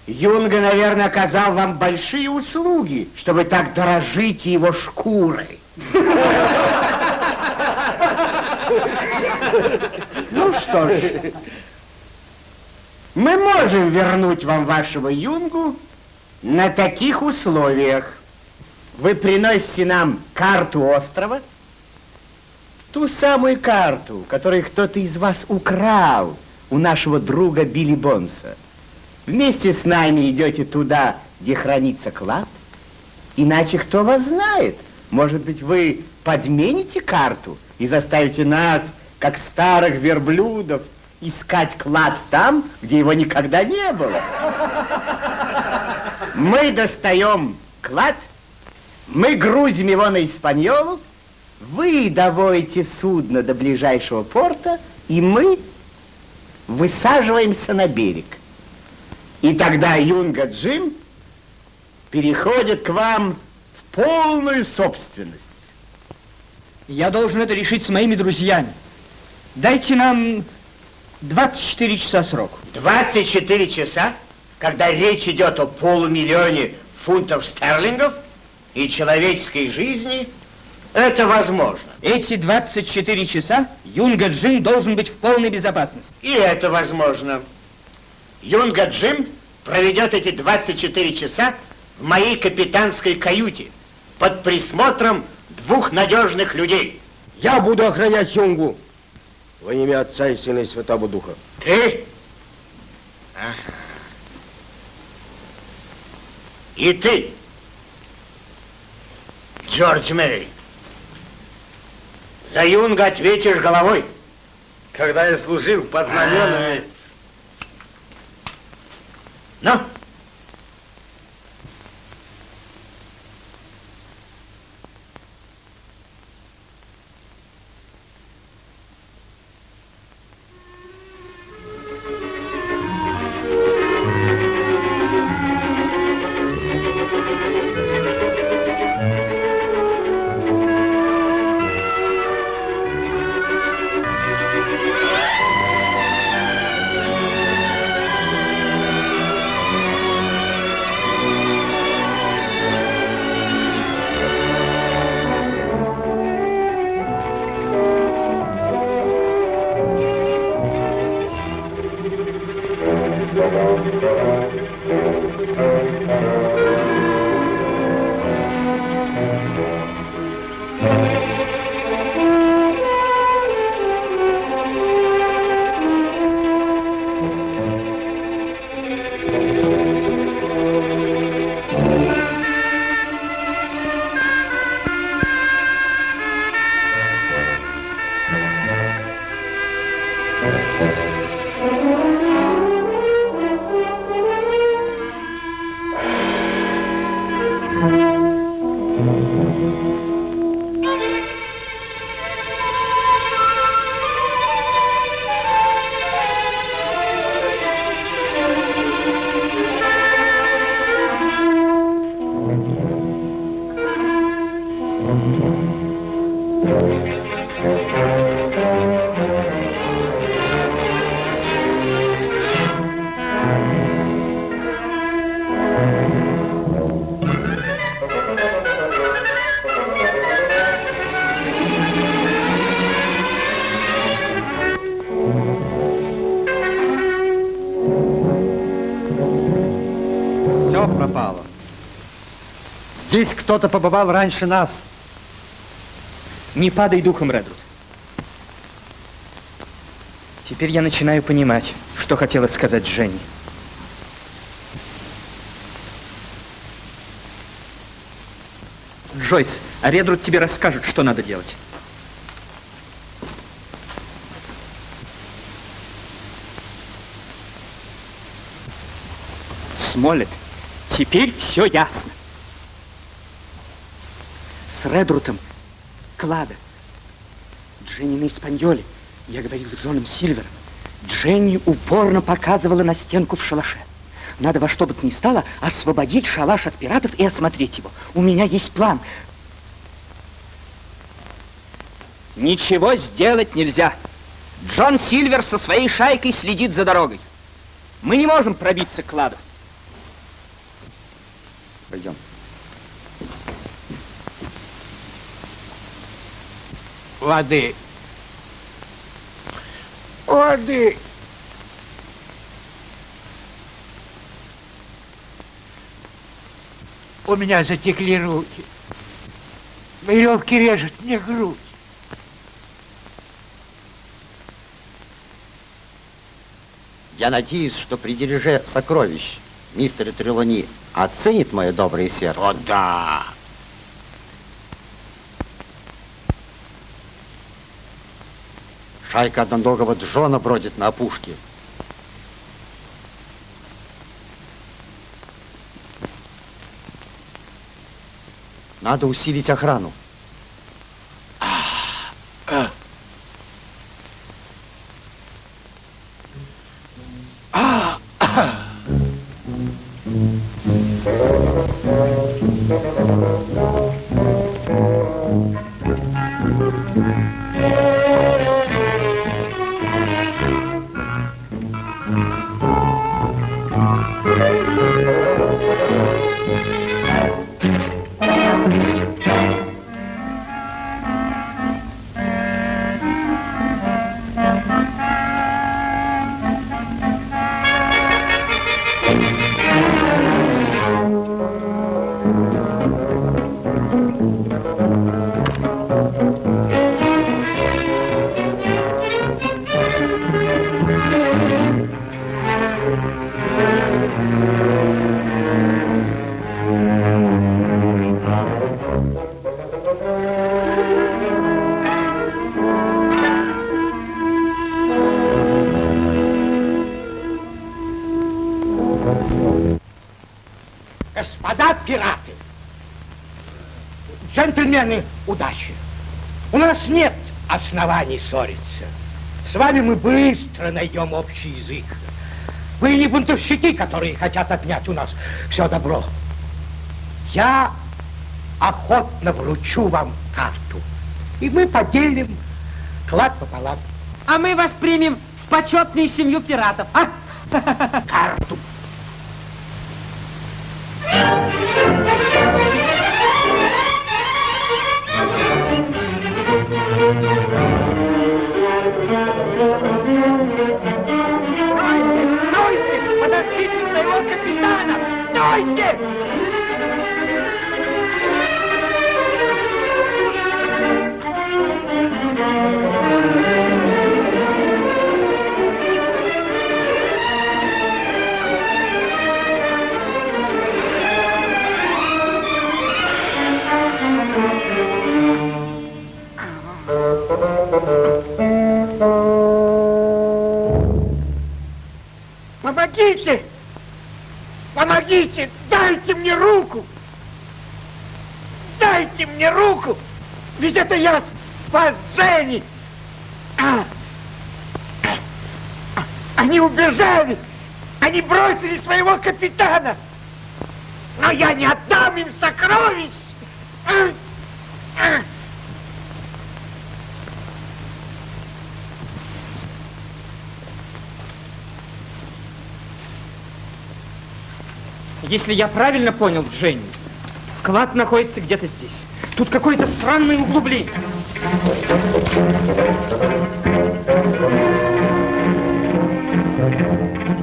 Speaker 15: Юнга, наверное, оказал вам большие услуги, чтобы так дорожите его шкурой. Ну что ж, мы можем вернуть вам вашего юнгу на таких условиях. Вы приносите нам карту острова, ту самую карту, которую кто-то из вас украл у нашего друга Билли Бонса. Вместе с нами идете туда, где хранится клад. Иначе кто вас знает? Может быть, вы подмените карту и заставите нас, как старых верблюдов, искать клад там, где его никогда не было. Мы достаем клад, мы грузим его на Испаньолу, вы доводите судно до ближайшего порта, и мы высаживаемся на берег. И тогда Юнга Джим переходит к вам в полную собственность.
Speaker 12: Я должен это решить с моими друзьями. Дайте нам 24 часа сроку.
Speaker 15: 24 часа, когда речь идет о полумиллионе фунтов стерлингов и человеческой жизни, это возможно.
Speaker 12: Эти 24 часа Юнга Джим должен быть в полной безопасности.
Speaker 15: И это возможно. Юнга Джим проведет эти 24 часа в моей капитанской каюте под присмотром двух надежных людей.
Speaker 19: Я буду охранять Юнгу во имя Отца и Сына и Святого Духа.
Speaker 15: Ты? Ага. И ты, Джордж Мэри, за Юнга ответишь головой.
Speaker 2: Когда я служил под знаменами...
Speaker 15: Ну?
Speaker 28: Все пропало. Здесь кто-то побывал раньше нас.
Speaker 12: Не падай духом, Редруд. Теперь я начинаю понимать, что хотела сказать Женни. Джойс, а Редруд тебе расскажет, что надо делать. Смолет, теперь все ясно. С Редрутом, Клада, Дженни на Испаньоле, я говорил с Джоном Сильвером. Дженни упорно показывала на стенку в шалаше. Надо во что бы то ни стало освободить шалаш от пиратов и осмотреть его. У меня есть план. Ничего сделать нельзя. Джон Сильвер со своей шайкой следит за дорогой. Мы не можем пробиться к кладу. Пойдем.
Speaker 16: Воды. Воды. У меня затекли руки. Веревки режет мне грудь.
Speaker 2: Я надеюсь, что при дележе сокровищ мистер Трелони оценит мое доброе сердце.
Speaker 15: О, да.
Speaker 2: Шайка одноногого Джона бродит на опушке. Надо усилить охрану.
Speaker 15: Джентльмены, удачи. У нас нет оснований ссориться. С вами мы быстро найдем общий язык. Вы не бунтовщики, которые хотят отнять у нас все добро. Я охотно вручу вам карту, и мы поделим клад пополам.
Speaker 12: А мы вас примем в почетную семью пиратов, а?
Speaker 16: Если я правильно понял, Дженни, клад находится где-то здесь. Тут какое-то странное углубление.
Speaker 15: Женя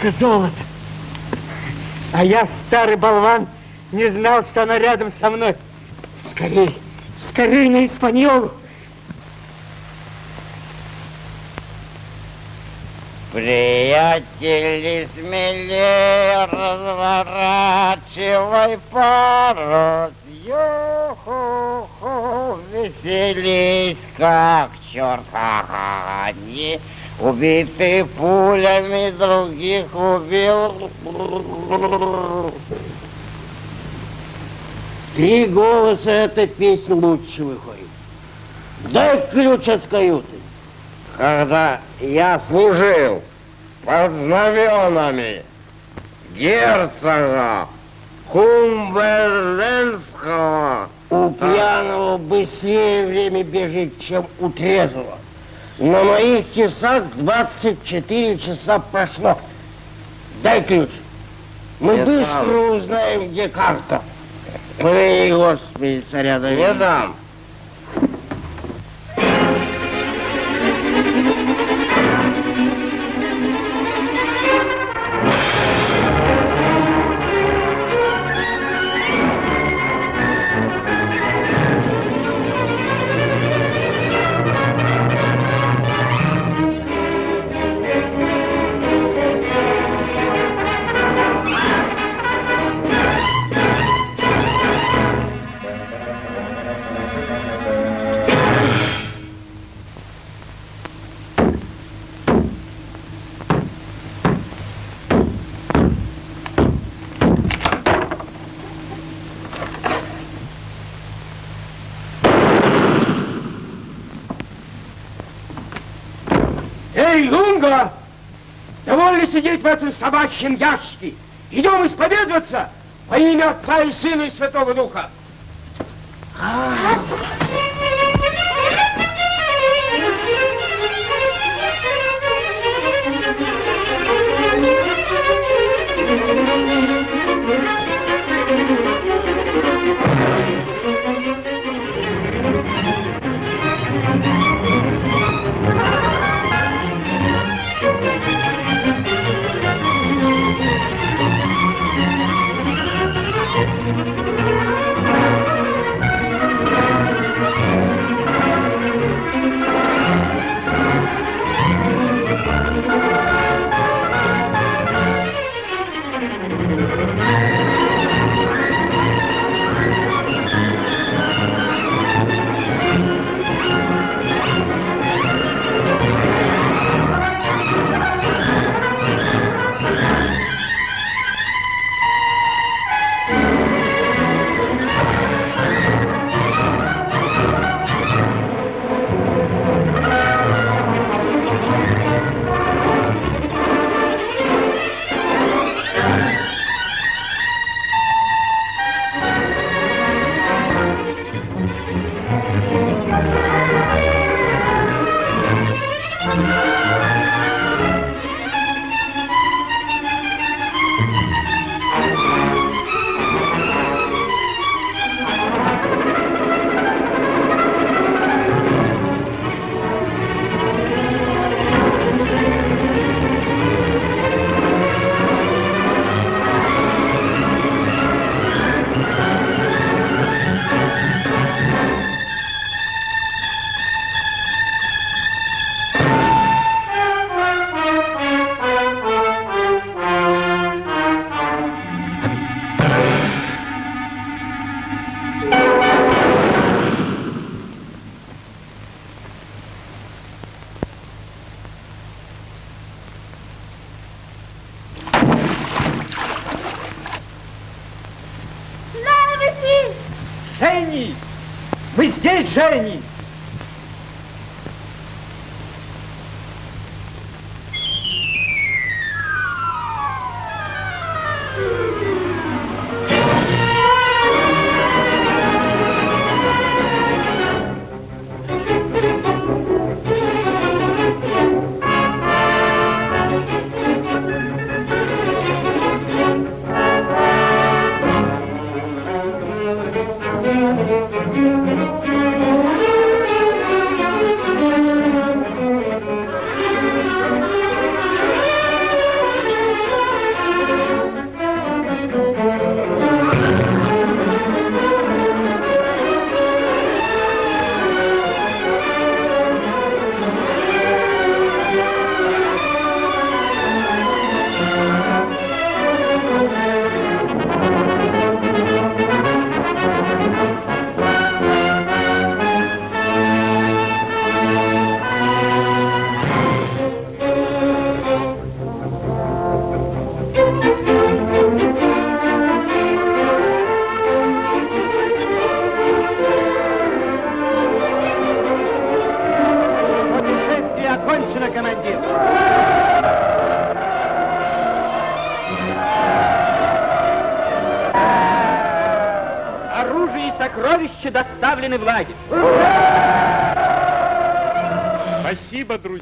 Speaker 15: Сколько золота! А я, старый болван, не знал, что она рядом со мной. Скорей, скорей на Испаньолу!
Speaker 29: Приятели, смелее разворачивай парус.
Speaker 12: Хо-хо-хо, веселись, как черт. Ага, Одни убиты пулями, других убил.
Speaker 19: Три голоса эта песня лучше выходит. Дай ключ от каюты.
Speaker 20: Когда я служил под знаменами герцога Кумберленского,
Speaker 19: У пьяного быстрее время бежит, чем у трезвого. На моих часах 24 часа прошло. Дай ключ. Мы
Speaker 20: Не
Speaker 19: быстро
Speaker 20: дам.
Speaker 19: узнаем, где карта. Ой, Господи, царя Давида.
Speaker 20: Не дам.
Speaker 12: Лунга! Довольно сидеть в этом собачьем ящике. Идем исповедоваться во имя Отца и Сына и Святого Духа.
Speaker 7: Лаврики!
Speaker 12: Здесь,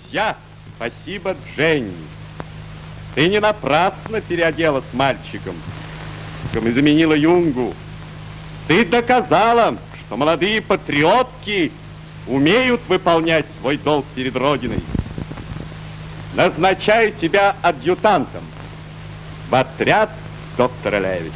Speaker 4: Друзья. Спасибо, Дженни. Ты не напрасно переоделась мальчиком и заменила Юнгу. Ты доказала, что молодые патриотки умеют выполнять свой долг перед Родиной. Назначаю тебя адъютантом в отряд доктора Левис.